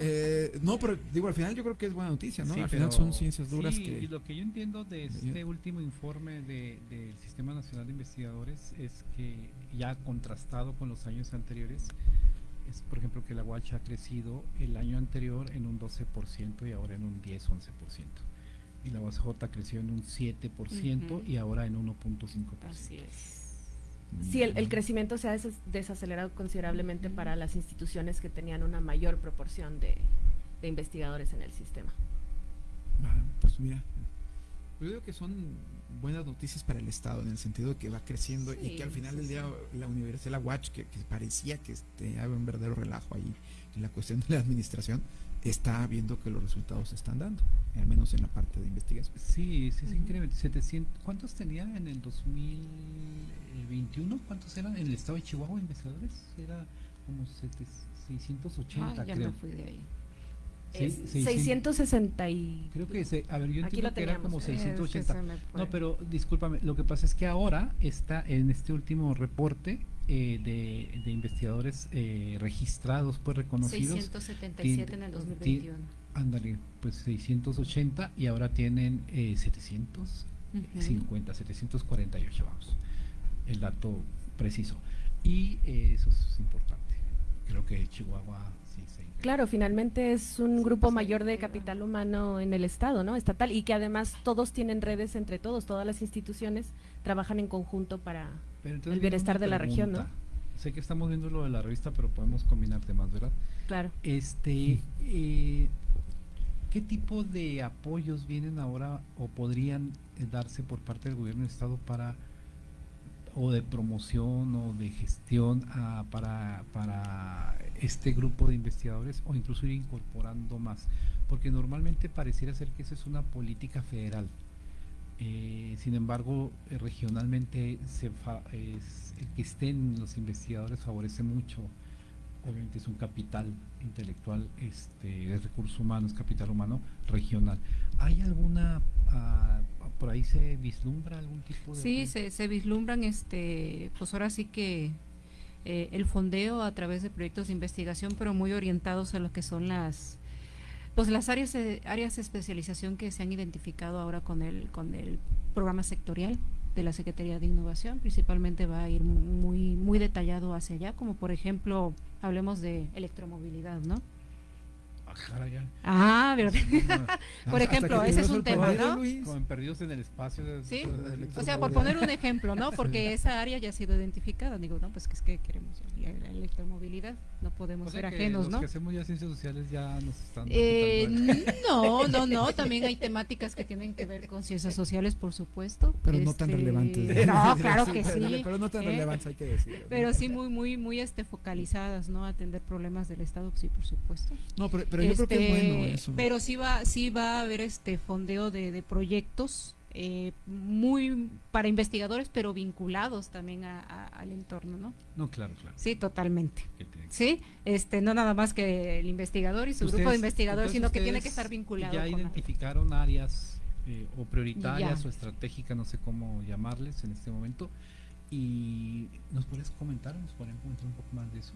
Eh, no, pero digo, al final yo creo que es buena noticia, ¿no? Sí, al final pero- son ciencias duras sí, que... Y lo que yo entiendo de este último informe de- del Sistema Nacional de Investigadores es que ya contrastado con los años anteriores, es por ejemplo que la UACH ha crecido el año anterior en un 12% y ahora en un 10-11%. Y la UACJ creció en un 7% Ujú. y ahora en 1.5%. Así es. Sí, el, el crecimiento se ha des- desacelerado considerablemente para las instituciones que tenían una mayor proporción de, de investigadores en el sistema. Ah, pues mira, yo digo que son buenas noticias para el Estado en el sentido de que va creciendo y Sí, que al final sí, del día sí. la Universidad, la Watch, que, que parecía que este, había un verdadero relajo ahí en la cuestión de la administración, está viendo que los resultados se están dando, al menos en la parte de investigación. Sí, sí, sí, Ujú. increíble. 700, ¿Cuántos tenía en el 2021? ¿Cuántos eran en el estado de Chihuahua investigadores? Era como 700, 680, Ah, ya creo. me fui de ahí. Sí, Es 600. 660 y... Creo que, se, a ver, yo entiendo que era como Eh, es que 680. se me fue. No, pero discúlpame, lo que pasa es que ahora está en este último reporte eh, de, de investigadores eh, registrados, pues reconocidos. 677 en el 2021. Ándale, pues 680 y ahora tienen eh, 750, 748, vamos. El dato preciso. Y eh, eso es importante. Creo que Chihuahua sí se. Claro, finalmente es un grupo mayor de capital humano en el Estado, ¿no? Estatal, y que además todos tienen redes entre todos, todas las instituciones trabajan en conjunto para Pero entonces el bienestar de la región, ¿no? Sé que estamos viendo lo de la revista, pero podemos combinar temas, ¿verdad? Claro. Este, eh, ¿qué tipo de apoyos vienen ahora o podrían eh, darse por parte del gobierno del estado para o de promoción o de gestión ah, para, para este grupo de investigadores o incluso ir incorporando más? Porque normalmente pareciera ser que eso es una política federal. Eh, sin embargo, eh, regionalmente se fa- es- el que estén los investigadores favorece mucho. Obviamente es un capital intelectual, este, de recursos humanos, capital humano regional. ¿Hay alguna, ah, por ahí se vislumbra algún tipo de... Sí, se, se vislumbran, este, pues ahora sí que eh, el fondeo a través de proyectos de investigación, pero muy orientados a lo que son las, pues las áreas de, áreas de especialización que se han identificado ahora con el, con el programa sectorial de la Secretaría de Innovación, principalmente va a ir muy, muy detallado hacia allá, como por ejemplo, hablemos de electromovilidad, ¿no? Ah, ¿verdad? Por ejemplo, ese es un tema, ¿no? Luis. Como en perdidos en el espacio. de- Sí, de- o sea, por poner un ejemplo, ¿no? Porque esa área ya ha sido identificada. Digo, no, pues que es que queremos la, la electromovilidad, no podemos O sea ser que ajenos, los ¿no? que hacemos ya ciencias sociales ya nos están Eh, no, no, no, también hay temáticas que tienen que ver con ciencias sociales, por supuesto. Pero no tan Este, relevantes. No, claro que sí. pero no tan ¿eh? relevantes, hay que decirlo. Pero sí muy, muy, muy este, focalizadas, ¿no? Atender problemas del Estado, sí, por supuesto. No, pero- pero yo creo que es bueno Este, eso. Pero sí va, sí va a haber este fondeo de, de proyectos eh, muy para investigadores, pero vinculados también a- a- al entorno, ¿no? No, claro, claro. Sí, totalmente. Sí, este, no nada más que el investigador y su grupo de investigadores, sino que tiene que estar vinculado Ya con identificaron áreas eh, o prioritarias Ya. o estratégicas, no sé cómo llamarles en este momento. ¿Y nos puedes comentar, nos pueden comentar un poco más de eso?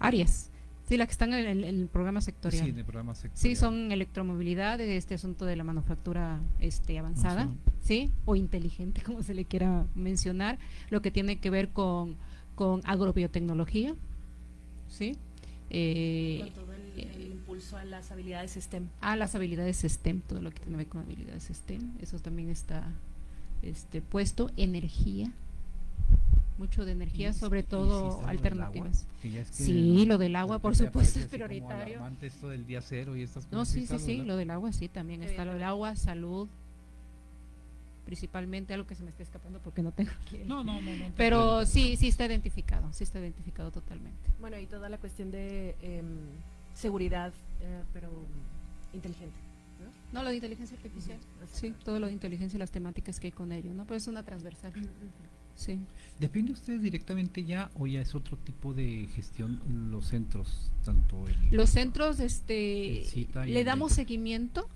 áreas. Sí, las que están en el, en el programa sectorial. Sí, en el programa Sí, sectorial. son electromovilidad, este asunto de la manufactura este, avanzada, sí, o inteligente, como se le quiera mencionar, lo que tiene que ver con, con agrobiotecnología, sí. Eh, Con todo el, el impulso a las habilidades STEM. a las habilidades STEM, todo lo que tiene que ver con habilidades STEM, eso también está este puesto, energía, mucho de energía, Y- sobre sí todo lo alternativas. es que sí, lo del agua, por supuesto, es prioritario. esto del día cero y estas No, cosas, sí, sí, sí, ¿verdad? lo del agua sí, también está lo del agua, salud, principalmente algo que se me está escapando porque no tengo aquí. No, no, no, no Pero sí, sí está identificado, sí está identificado totalmente. Bueno, y toda la cuestión de em, seguridad, eh, pero inteligente. ¿no? No, lo de inteligencia artificial. Sí, todo lo de inteligencia y las temáticas que hay con ello, ¿no? Pero es una transversal. Sí. ¿Depende ustedes directamente ya o ya es otro tipo de gestión los centros, tanto el... Los centros, este, le damos seguimiento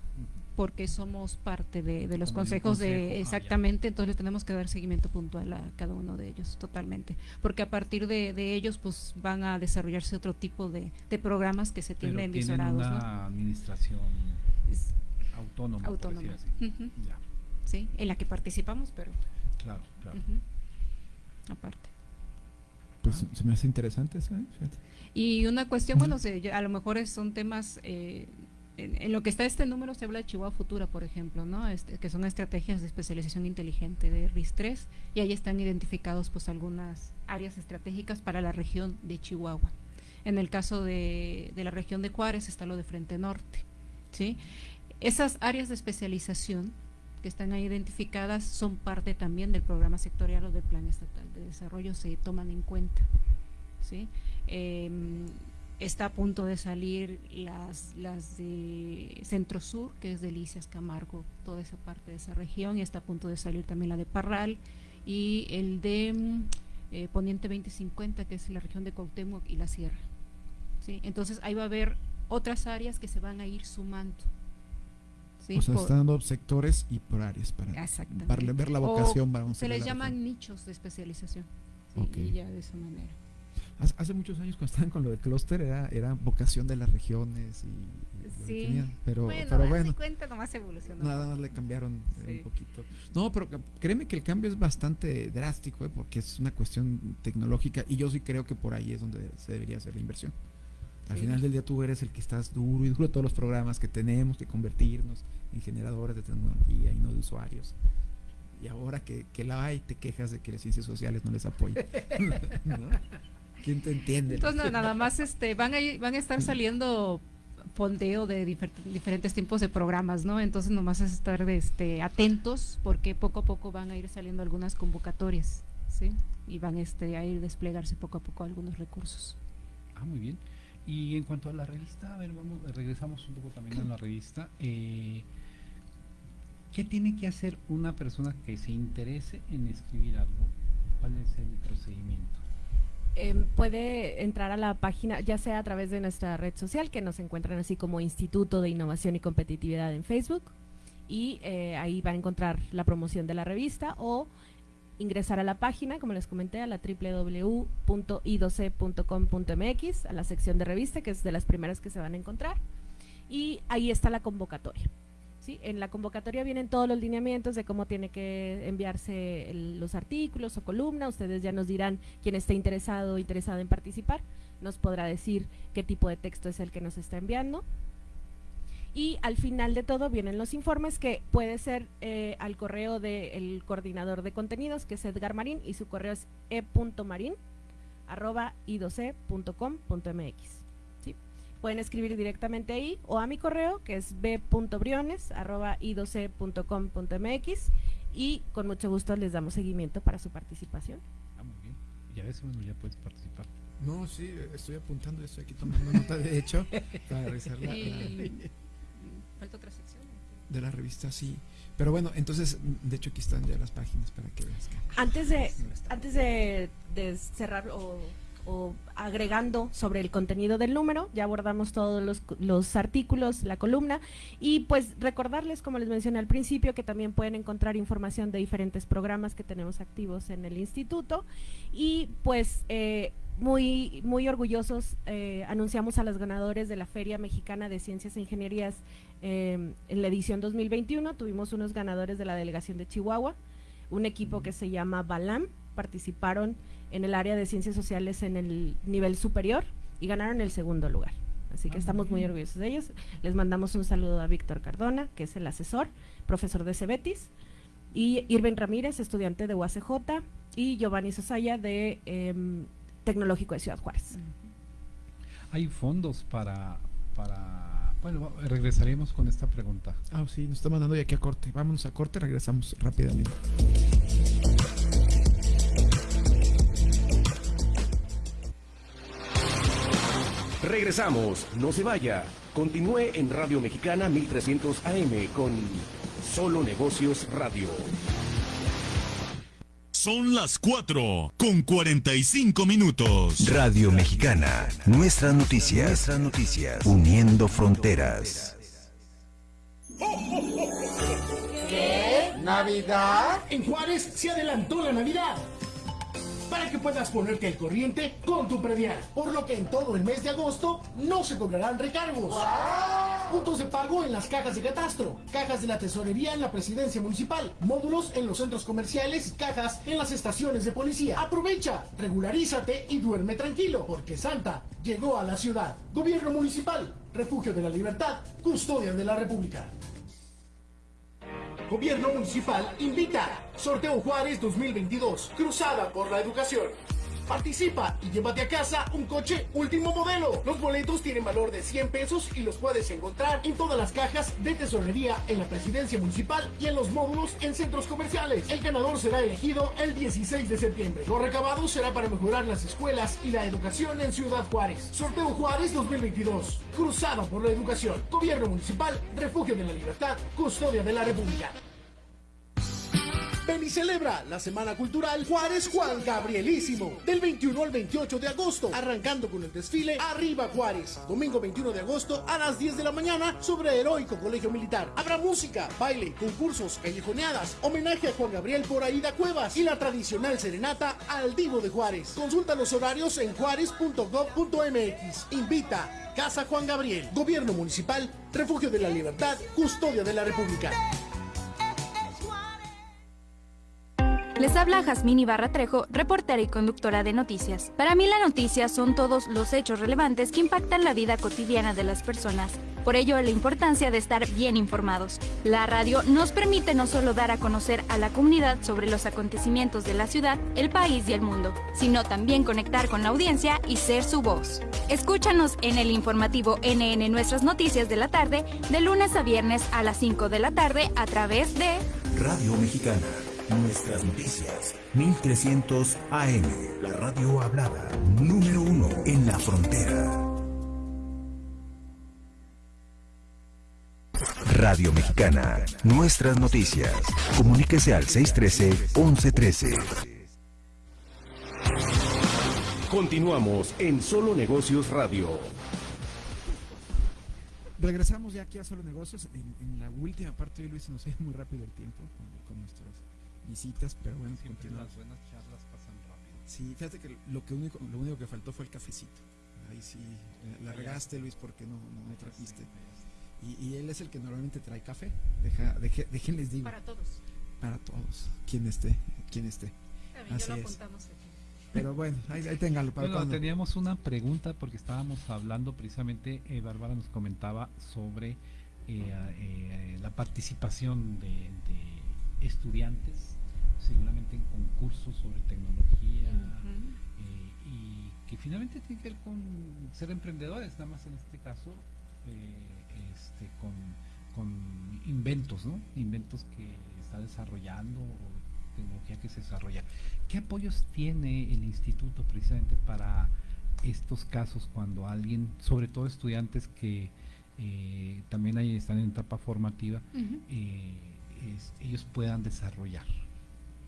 porque somos parte de, de los Como consejos consejo, de ah, exactamente, entonces tenemos que dar seguimiento puntual a cada uno de ellos, totalmente, porque a partir de, de ellos pues van a desarrollarse otro tipo de, de programas que se tienen visorados, una ¿no? administración autónoma, por Autónoma. Ya, Sí, en la que participamos, pero claro, claro. Aparte. Pues se me hace interesante eso, ¿eh? Y una cuestión, bueno, se- a lo mejor son temas, eh, en, en lo que está este número se habla de Chihuahua Futura, por ejemplo, ¿no? Este, que son estrategias de especialización inteligente de RIS3, y ahí están identificados pues algunas áreas estratégicas para la región de Chihuahua. En el caso de, de la región de Juárez está lo de Frente Norte, ¿sí? Esas áreas de especialización que están ahí identificadas son parte también del programa sectorial o del plan estatal de desarrollo, se toman en cuenta. ¿sí? Em, está a punto de salir las, las de Centro Sur, que es Delicias, Camargo, toda esa parte de esa región, y está a punto de salir también la de Parral, y el de eh, Poniente 2050, que es la región de Cuauhtémoc y la Sierra. ¿sí? Entonces ahí va a haber otras áreas que se van a ir sumando. ¿Sí? o sea, Por- está dando sectores y por áreas para, para ver la O vocación. vamos a se les llaman nichos de especialización. sí, Ok. Y ya de esa manera. Hace, muchos años cuando estaban con lo del clúster era, era vocación de las regiones y, Sí. tenían, pero bueno, pero de bueno cuenta, nomás evolucionó. nada más le cambiaron Sí. un poquito no pero créeme que el cambio es bastante drástico eh, porque es una cuestión tecnológica y yo sí creo que por ahí es donde se debería hacer la inversión al Sí. final del día tú eres el que estás duro y duro de todos los programas que tenemos que convertirnos en generadores de tecnología y no de usuarios y ahora que, que la hay te quejas de que las ciencias sociales no les apoyan ¿No? ¿quién te entiende? Entonces no, nada más este van a van a estar saliendo fondeo de difer- diferentes tipos de programas, ¿no? Entonces nomás es estar este atentos porque poco a poco van a ir saliendo algunas convocatorias, ¿sí? Y van este a ir desplegarse poco a poco algunos recursos. Ah, muy bien. Y en cuanto a la revista, a ver, vamos, regresamos un poco también a la revista. Eh, ¿Qué tiene que hacer una persona que se interese en escribir algo? ¿Cuál es el procedimiento? Em, puede entrar a la página, ya sea a través de nuestra red social, que nos encuentran así como Instituto de Innovación y Competitividad en Facebook, y eh, ahí van a encontrar la promoción de la revista o ingresar a la página, como les comenté, a la www.i12c.com.mx, a la sección de revista, que es de las primeras que se van a encontrar, y ahí está la convocatoria. ¿sí? En la convocatoria vienen todos los lineamientos de cómo tiene que enviarse los artículos o columna, ustedes ya nos dirán quién esté interesado o interesada en participar, nos podrá decir qué tipo de texto es el que nos está enviando, y al final de todo vienen los informes que puede ser eh, al correo del coordinador de contenidos que es Edgar Marín y su correo es e.marín arroba i12c.com.mx ¿sí? pueden escribir directamente ahí o a mi correo que es b.briones arroba i12c.com.mx y con mucho gusto les damos seguimiento para su participación ah, muy bien. ya ves bueno ya puedes participar no, sí, estoy apuntando, estoy aquí tomando nota, de hecho, para revisar la, Falta otra sección. De la revista, sí. Pero bueno, entonces, de hecho aquí están ya las páginas para que veas. Antes de, antes de, cerrar o, agregando sobre el contenido del número, ya abordamos todos los, los, artículos, la columna, y pues recordarles, como les mencioné al principio, que también pueden encontrar información de diferentes programas que tenemos activos en el instituto, y pues... Eh, muy, muy orgullosos eh, anunciamos a los ganadores de la Feria Mexicana de Ciencias e Ingenierías Em, en la edición 2021 tuvimos unos ganadores de la delegación de Chihuahua, un equipo que se llama Balam, participaron en el área de ciencias sociales en el nivel superior y ganaron el segundo lugar. Así que ah, estamos muy orgullosos de ellos. Les mandamos un saludo a Víctor Cardona, que es el asesor, profesor de Cebetis, y Irving Ramírez, estudiante de UACJ, y Giovanni Sosaya de em, Tecnológico de Ciudad Juárez. Hay fondos para, para bueno, regresaremos con esta pregunta. Ah, sí, nos está mandando ya aquí a corte. Vámonos a corte, regresamos rápidamente. Regresamos, no se vaya. Continúe en Radio Mexicana 1300 AM con Solo Negocios Radio. Son las 4 con 45 minutos. Radio Mexicana, nuestras noticias, nuestras noticias, uniendo fronteras. ¿Qué? ¿Navidad? En Juárez se adelantó la Navidad para que puedas ponerte al corriente con tu predial. Por lo que en todo el mes de agosto no se cobrarán recargos. Puntos de pago en las cajas de catastro, cajas de la tesorería en la presidencia municipal, módulos en los centros comerciales y cajas en las estaciones de policía. Aprovecha, regularízate y duerme tranquilo, porque Santa llegó a la ciudad. Gobierno municipal, refugio de la libertad, custodia de la república. Gobierno Municipal invita. Sorteo Juárez 2022. Cruzada por la educación. Participa y llévate a casa un coche último modelo. Los boletos tienen valor de 100 pesos y los puedes encontrar en todas las cajas de tesorería en la presidencia municipal y en los módulos en centros comerciales. El ganador será elegido el 16 de septiembre. Lo recabado será para mejorar las escuelas y la educación en Ciudad Juárez. Sorteo Juárez 2022. Cruzada por la educación. Gobierno municipal, refugio de la libertad, custodia de la República. Ven y celebra la Semana Cultural Juárez Juan Gabrielísimo del 21 al 28 de agosto, arrancando con el desfile Arriba Juárez. Domingo 21 de agosto a las 10 de la mañana sobre Heroico Colegio Militar. Habrá música, baile, concursos, callejoneadas, homenaje a Juan Gabriel por Aida Cuevas y la tradicional serenata al Divo de Juárez. Consulta los horarios en juárez.gov.mx. Invita Casa Juan Gabriel, Gobierno Municipal, Refugio de la Libertad, Custodia de la República. Les habla Jazmín Ibarra Trejo, reportera y conductora de noticias. Para mí la noticia son todos los hechos relevantes que impactan la vida cotidiana de las personas. Por ello, la importancia de estar bien informados. La radio nos permite no solo dar a conocer a la comunidad sobre los acontecimientos de la ciudad, el país y el mundo, sino también conectar con la audiencia y ser su voz. Escúchanos en el informativo NN Nuestras Noticias de la tarde, de lunes a viernes a las 5 de la tarde a través de Radio Mexicana Nuestras noticias, 1300 AM, la radio hablada, número uno en la frontera. Radio Mexicana. Nuestras noticias. Comuníquese al 613-1113. Continuamos en Solo Negocios Radio. Regresamos ya aquí a Solo Negocios. En, en la última parte de Luis nos ido muy rápido el tiempo con, con visitas, pero bueno, Siempre continuamos. las buenas charlas pasan rápido. Sí, fíjate que lo que único, lo único que faltó fue el cafecito. Ahí sí, eh, la regaste Luis porque no, no me trajiste. Y, y él es el que normalmente trae café. Deja, deje- déjenles digo. Para todos. Para todos. Quien esté, quien esté. Así ya lo es. apuntamos aquí. Pero bueno, ahí, ahí téngalo. ¿para Bueno, teníamos una pregunta porque estábamos hablando precisamente, eh, Bárbara nos comentaba sobre eh, eh, la participación de, de estudiantes, seguramente en concursos sobre tecnología, eh, y que finalmente tiene que ver con ser emprendedores, nada más en este caso, eh, este, con, con inventos, ¿no? Inventos que está desarrollando o tecnología que se desarrolla. ¿Qué apoyos tiene el instituto precisamente para estos casos cuando alguien, sobre todo estudiantes que eh, también ahí están en etapa formativa, ellos puedan desarrollar?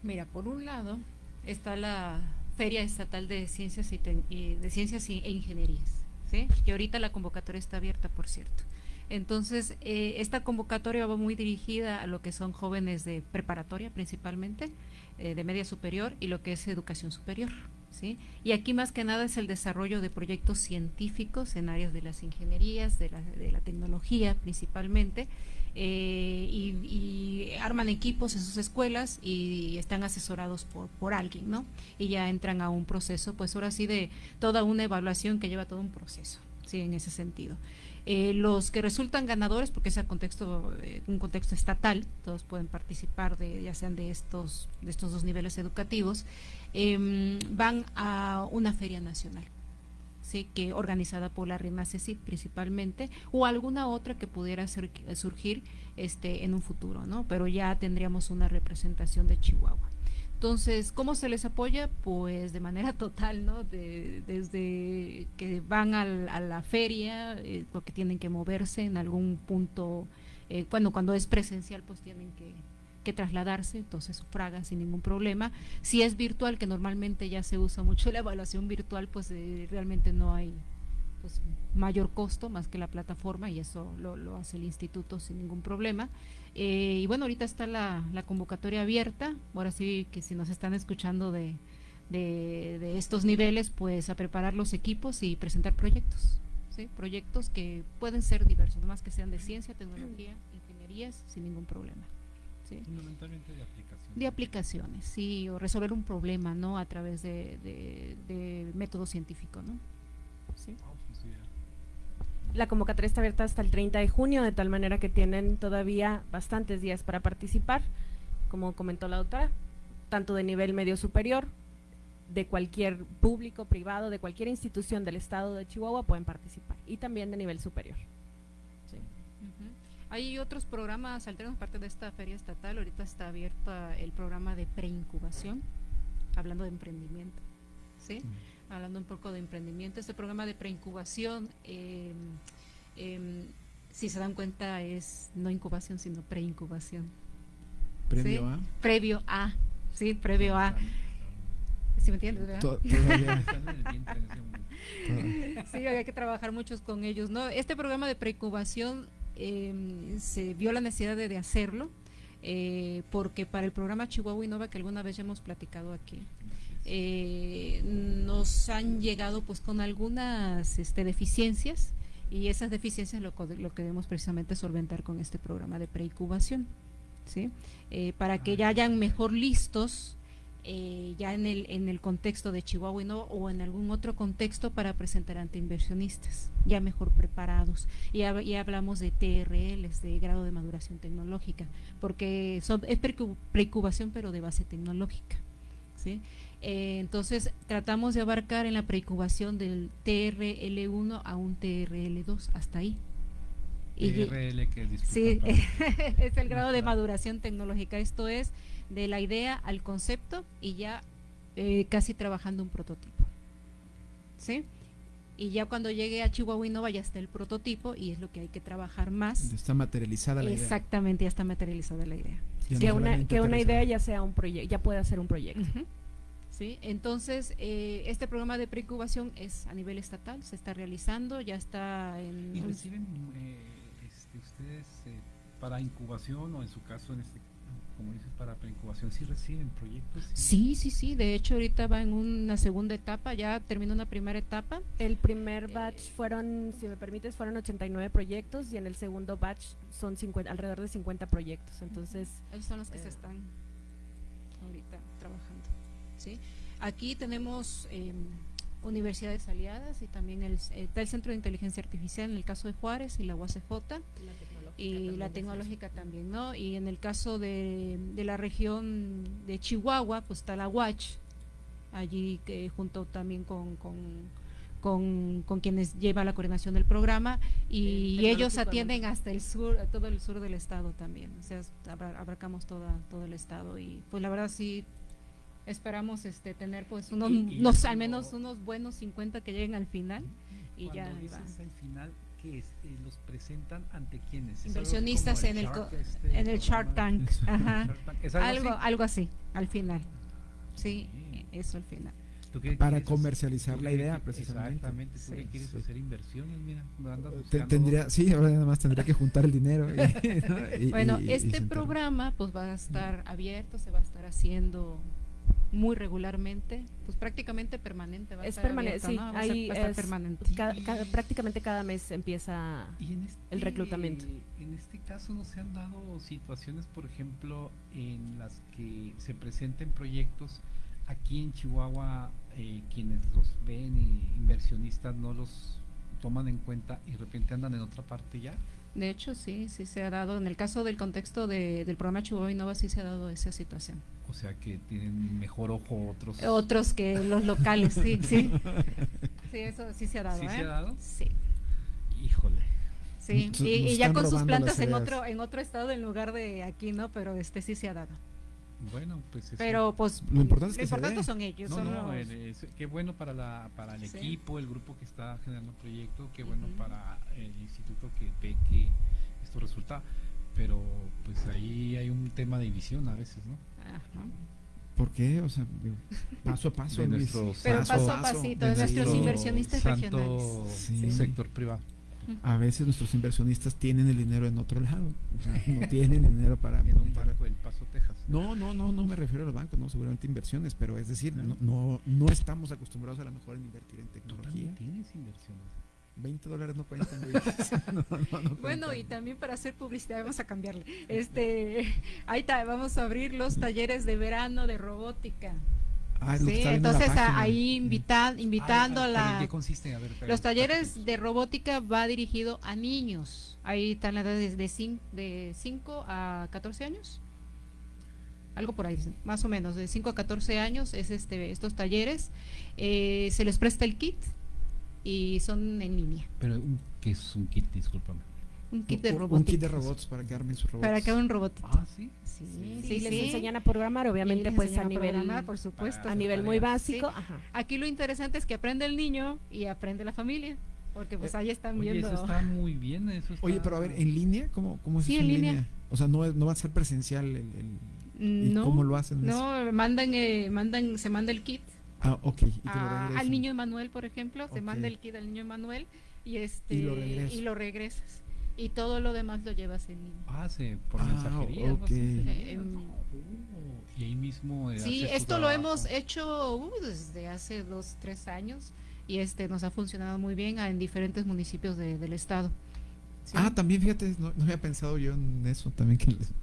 Mira, por un lado está la Feria Estatal de Ciencias y, y- de Ciencias e Ingenierías, ¿sí? que ahorita la convocatoria está abierta, por cierto. Entonces, eh, esta convocatoria va muy dirigida a lo que son jóvenes de preparatoria principalmente, eh, de media superior y lo que es educación superior. ¿sí? Y aquí más que nada es el desarrollo de proyectos científicos en áreas de las ingenierías, de la, de la tecnología principalmente, eh, y, y arman equipos en sus escuelas y están asesorados por, por alguien, ¿no? Y ya entran a un proceso, pues ahora sí, de toda una evaluación que lleva todo un proceso, ¿sí? En ese sentido. Eh, los que resultan ganadores, porque es a contexto, eh, un contexto estatal, todos pueden participar de, ya sean de estos, de estos dos niveles educativos, em, van a una feria nacional. ¿Sí? que organizada por la Reina CECIT principalmente, o alguna otra que pudiera ser- surgir este, en un futuro, ¿no? Pero ya tendríamos una representación de Chihuahua. Entonces, ¿cómo se les apoya? Pues de manera total, ¿no? De- desde que van al- a la feria, eh, porque tienen que moverse en algún punto, eh, bueno, cuando es presencial, pues tienen que, que trasladarse, entonces sufragan sin ningún problema. Si es virtual, que normalmente ya se usa mucho la evaluación virtual, pues eh, realmente no hay pues, mayor costo más que la plataforma y eso lo, hace el instituto sin ningún problema. Eh, y bueno, ahorita está la, convocatoria abierta, ahora sí que si nos están escuchando de, de, estos niveles, pues a preparar los equipos y presentar proyectos. ¿sí? Proyectos que pueden ser diversos, más que sean de ciencia, tecnología, ingenierías, sin ningún problema. ¿Sí? Fundamentalmente de aplicación. De aplicaciones, sí, o resolver un problema, ¿no? A través de, de, de método científico, ¿no? Sí. La convocatoria está abierta hasta el 30 de junio, de tal manera que tienen todavía bastantes días para participar, como comentó la doctora, tanto de nivel medio superior, de cualquier público, privado, de cualquier institución del estado de Chihuahua pueden participar, y también de nivel superior. Hay otros programas alternos, aparte de esta feria estatal, ahorita está abierto el programa de preincubación, hablando de emprendimiento, ¿sí? Hablando un poco de emprendimiento, este programa de preincubación, eh, em, si se dan cuenta, es no incubación, sino preincubación. Previo ¿sí? a. Previo a, sí, previo a. ¿Sí me entiendes, verdad? Sí, hay que trabajar muchos con ellos, ¿no? Este programa de preincubación eh, se vio la necesidad de, de hacerlo eh, porque para el programa Chihuahua Innova que alguna vez ya hemos platicado aquí eh, nos han llegado pues con algunas este, deficiencias y esas deficiencias lo, lo queremos precisamente solventar con este programa de preincubación, ¿sí? Eh, para que ya hayan mejor listos eh, ya en el, en el contexto de Chihuahua o en algún otro contexto para presentar ante inversionistas, ya mejor preparados. Y ya, ya hablamos de TRLs, de grado de maduración tecnológica, porque son, es preincubación pero de base tecnológica. ¿sí? Eh, entonces tratamos de abarcar en la preincubación del TRL1 a un TRL2, hasta ahí. TRL que Sí, es el grado de maduración tecnológica. Esto es de la idea al concepto y ya eh, casi trabajando un prototipo. ¿Sí? y ya cuando llegue a Chihuahua Innova ya está el prototipo y es lo que hay que trabajar más. Está materializada la idea. Exactamente, ya está materializada la idea. Ya que no una, que una idea ya sea un proyecto, ya pueda ser un proyecto. ¿sí? Entonces, eh, este programa de preincubación es a nivel estatal, se está realizando, ya está en... ¿Y reciben eh, este, ustedes eh, para incubación o en su caso, en este, como dices, para preincubación, sí reciben proyectos? Sí, sí, sí, de hecho ahorita va en una segunda etapa, ya terminó una primera etapa. El primer batch fueron, si me permites, fueron 89 proyectos y en el segundo batch son 50, alrededor de 50 proyectos. Entonces, Esos son los que se están ahorita trabajando. ¿sí? Aquí tenemos eh, universidades aliadas y también el, está el Centro de Inteligencia Artificial en el caso de Juárez y la UACJ y la tecnológica también, ¿no? Y en el caso de, de la región de Chihuahua, pues está la UACH, allí que junto también con, con, con, con quienes lleva la coordinación del programa y El ellos atienden hasta el sur, todo el sur del estado también, o sea, abarcamos toda, todo el estado y pues la verdad sí esperamos este tener pues unos, Y- y unos- ya al menos unos buenos 50 que lleguen al final y ya dices va. al final, ¿qué es? Eh, ¿Los presentan ante quiénes? ¿Es algo inversionistas en el Shark, co- este, en el Shark? Tank ajá. Shark Tank. ¿Es algo algo así? algo así al final sí eso al final ¿Tú qué Para comercializar ¿Tú la idea, precisamente. Exactamente, tú Sí, que quieres sí. hacer inversiones, mira, tendría, sí, ahora nada más tendría que juntar el dinero. y- ¿no? y- bueno y- este programa pues va a estar abierto se va a estar haciendo muy regularmente pues prácticamente permanente va a es estar permanente, sí, ¿no? Va a ser- ahí va a estar es permanente ca- ca- prácticamente cada mes empieza Y en este- el reclutamiento. En este caso no se han dado situaciones, por ejemplo, en las que se presenten proyectos aquí en Chihuahua, eh, quienes los ven y inversionistas no los toman en cuenta y de repente andan en otra parte ya. De hecho sí sí se ha dado en el caso del contexto de- del programa Chihuahua Innova sí se ha dado esa situación O sea que tienen mejor ojo otros. otros que los locales sí sí sí eso sí se ha dado ¿Sí se ¿eh? ha dado? sí Híjole. Sí, y, y ya con sus plantas en otro en otro estado en lugar de aquí, ¿no? Pero este sí se ha dado. Bueno, pues eso- Pero pues Lo importante es que se importante dé. son ellos, No, son no, los- el- es- qué bueno para la para el Sí. equipo, el grupo que está generando el proyecto, qué bueno para el instituto que ve que esto resulta, pero pues ahí hay un tema de visión a veces, ¿no? Ajá. ¿Por qué? O sea, digo, paso a paso. De nuestros- Pero paso a pasito, de nuestros nuestro inversionistas santo regionales. Sí. sector privado. A veces nuestros inversionistas tienen el dinero en otro lado. O sea, no tienen dinero para. En un banco del Paso, Texas. No, no, no, no me refiero a los bancos, no, seguramente inversiones, pero es decir, no, no, no estamos acostumbrados a lo mejor en invertir en tecnología. tienes inversiones. 20 dólares no cuentan. No, no, no Bueno, y también para hacer publicidad vamos a cambiarle. Este, ahí está, vamos a abrir los talleres de verano de robótica. Ah, Sí, entonces a- ahí invita- invitando Ah, a pero ¿en la qué consiste? A ver, pero- Los talleres de robótica va dirigido a niños. Ahí están las edades de 5 de cinco a 14 años. Algo por ahí, más o menos, de 5 a 14 años es este estos talleres. Eh, se les presta el kit y son en línea. Pero un- ¿qué es un kit? Discúlpame. Un kit de Un- robótica. Un kit de robots para que armen sus robots. Para que haga un robot. Ah, sí. Sí, Sí, sí, les sí. enseñan a programar, obviamente, pues a nivel, programar, por supuesto. a nivel muy básico. Sí. Ajá. Aquí lo interesante es que aprende el niño y aprende la familia. Porque pues ahí están Oye, viendo. eso está muy bien. Eso está- Oye, pero a ver, ¿en línea? ¿Cómo, cómo es Sí, eso en línea. O sea, no, no va a ser presencial el... el- ¿Y no, cómo lo hacen eso? No, mandan, eh, mandan, se manda el kit Ah, ok. Y te lo a- regresan. al niño Emanuel, por ejemplo, se Ok. manda el kit al niño Emanuel y este Y lo regresas. y lo regresas. Y todo lo demás lo llevas en línea. Ah, se, por Ah, mensajería. y ahí mismo. eh, Sí, esto lo trabajo. hemos hecho uh, desde hace dos, tres años y este nos ha funcionado muy bien en diferentes municipios de- del estado. Sí. Ah, también fíjate, no, no había pensado yo en eso también. Que les-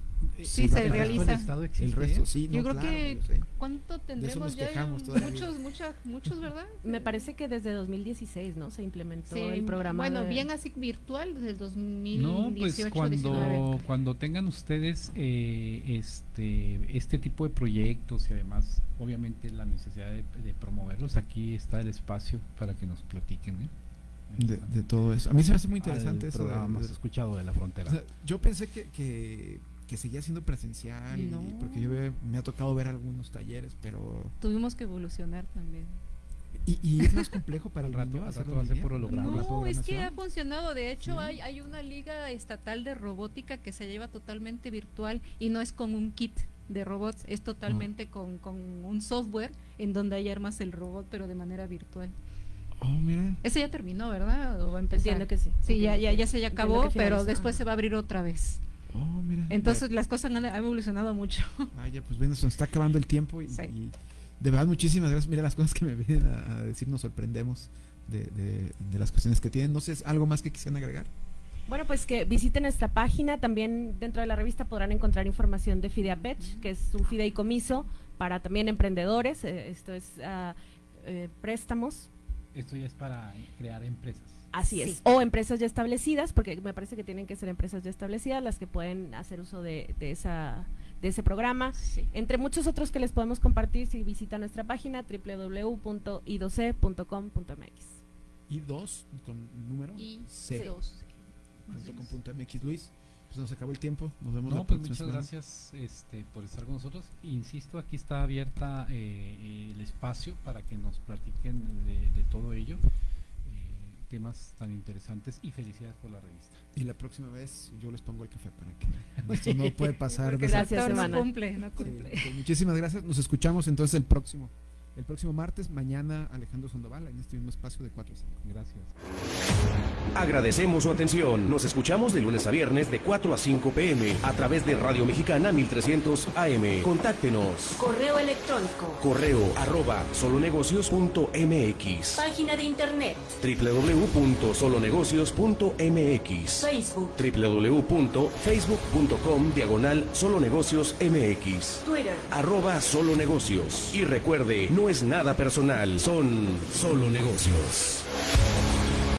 Sí, el se resto- realiza. El Estado El existe, resto, sí. Yo no, creo claro, que yo. ¿cuánto tendremos ya? muchos, vida. muchos, muchos, ¿verdad? Me parece que desde 2016, ¿no? Se implementó Sí, el programa. Bueno, de- bien así virtual desde el 2018, No, pues 19. cuando, cuando tengan ustedes eh, este, este tipo de proyectos y además, obviamente, la necesidad de, de promoverlos, aquí está el espacio para que nos platiquen. ¿eh? De, todo eso. A mí se me hace muy interesante eso. programa de- escuchado de la frontera. o sea, yo pensé que, que, que seguía siendo presencial, y- No. porque yo me ha tocado ver algunos talleres, pero Tuvimos que evolucionar también. ¿Y, y es más complejo para el rato- niño al hacerlo rato va a en ser línea? por holograma. ¿La No, es que ha funcionado. De hecho, hay, hay una liga estatal de robótica que se lleva totalmente virtual y no es con un kit de robots, es totalmente con, con un software en donde hay armas el robot, pero de manera virtual. Oh, mira. Ese ya terminó, ¿verdad? ¿O va a empezar? Entiendo que sí. Sí, ya, ya, ya se ya acabó, pero después se va a abrir otra vez. Mira. Entonces las cosas han, han evolucionado mucho. Vaya, pues bueno, se nos está acabando el tiempo y, Sí. y de verdad muchísimas gracias. Mira las cosas que me vienen a, a decir, nos sorprendemos de, de- de las cuestiones que tienen. No sé, ¿es ¿algo más que quisieran agregar? Bueno, pues que visiten esta página. También dentro de la revista podrán encontrar información de Fideapech, que es un fideicomiso para también emprendedores. eh, esto es ah, eh, préstamos. Esto ya es para crear empresas. Así es. O empresas ya establecidas, porque me parece que tienen que ser empresas ya establecidas las que pueden hacer uso de, de esa de ese programa. Entre muchos otros que les podemos compartir si visitan nuestra página www.i2c.com.mx. Y dos, con número Y C. dos. punto com punto MX. Luis, pues nos acabó el tiempo. Nos vemos No, la pues próxima muchas semana. gracias este, por estar con nosotros. Insisto, aquí está abierta eh, el espacio para que nos platiquen de, de todo ello, temas tan interesantes y felicidades por la revista. Y la próxima vez yo les pongo el café para que esto no puede pasar. Esa- actor no semana. cumple, no Sí, cumple. pues muchísimas gracias. Nos escuchamos entonces el próximo, el próximo martes. Mañana Alejandro Sandoval en este mismo espacio de 4 a 5. Gracias. Agradecemos su atención. Nos escuchamos de lunes a viernes de 4 a 5 pm a través de Radio Mexicana 1300 AM. Contáctenos. Correo electrónico. Correo arroba solonegocios.mx Página de internet. www.solonegocios.mx Facebook. www.facebook.com diagonal solonegocios mx Twitter. arroba solo negocios y recuerde no es nada personal, son solo negocios.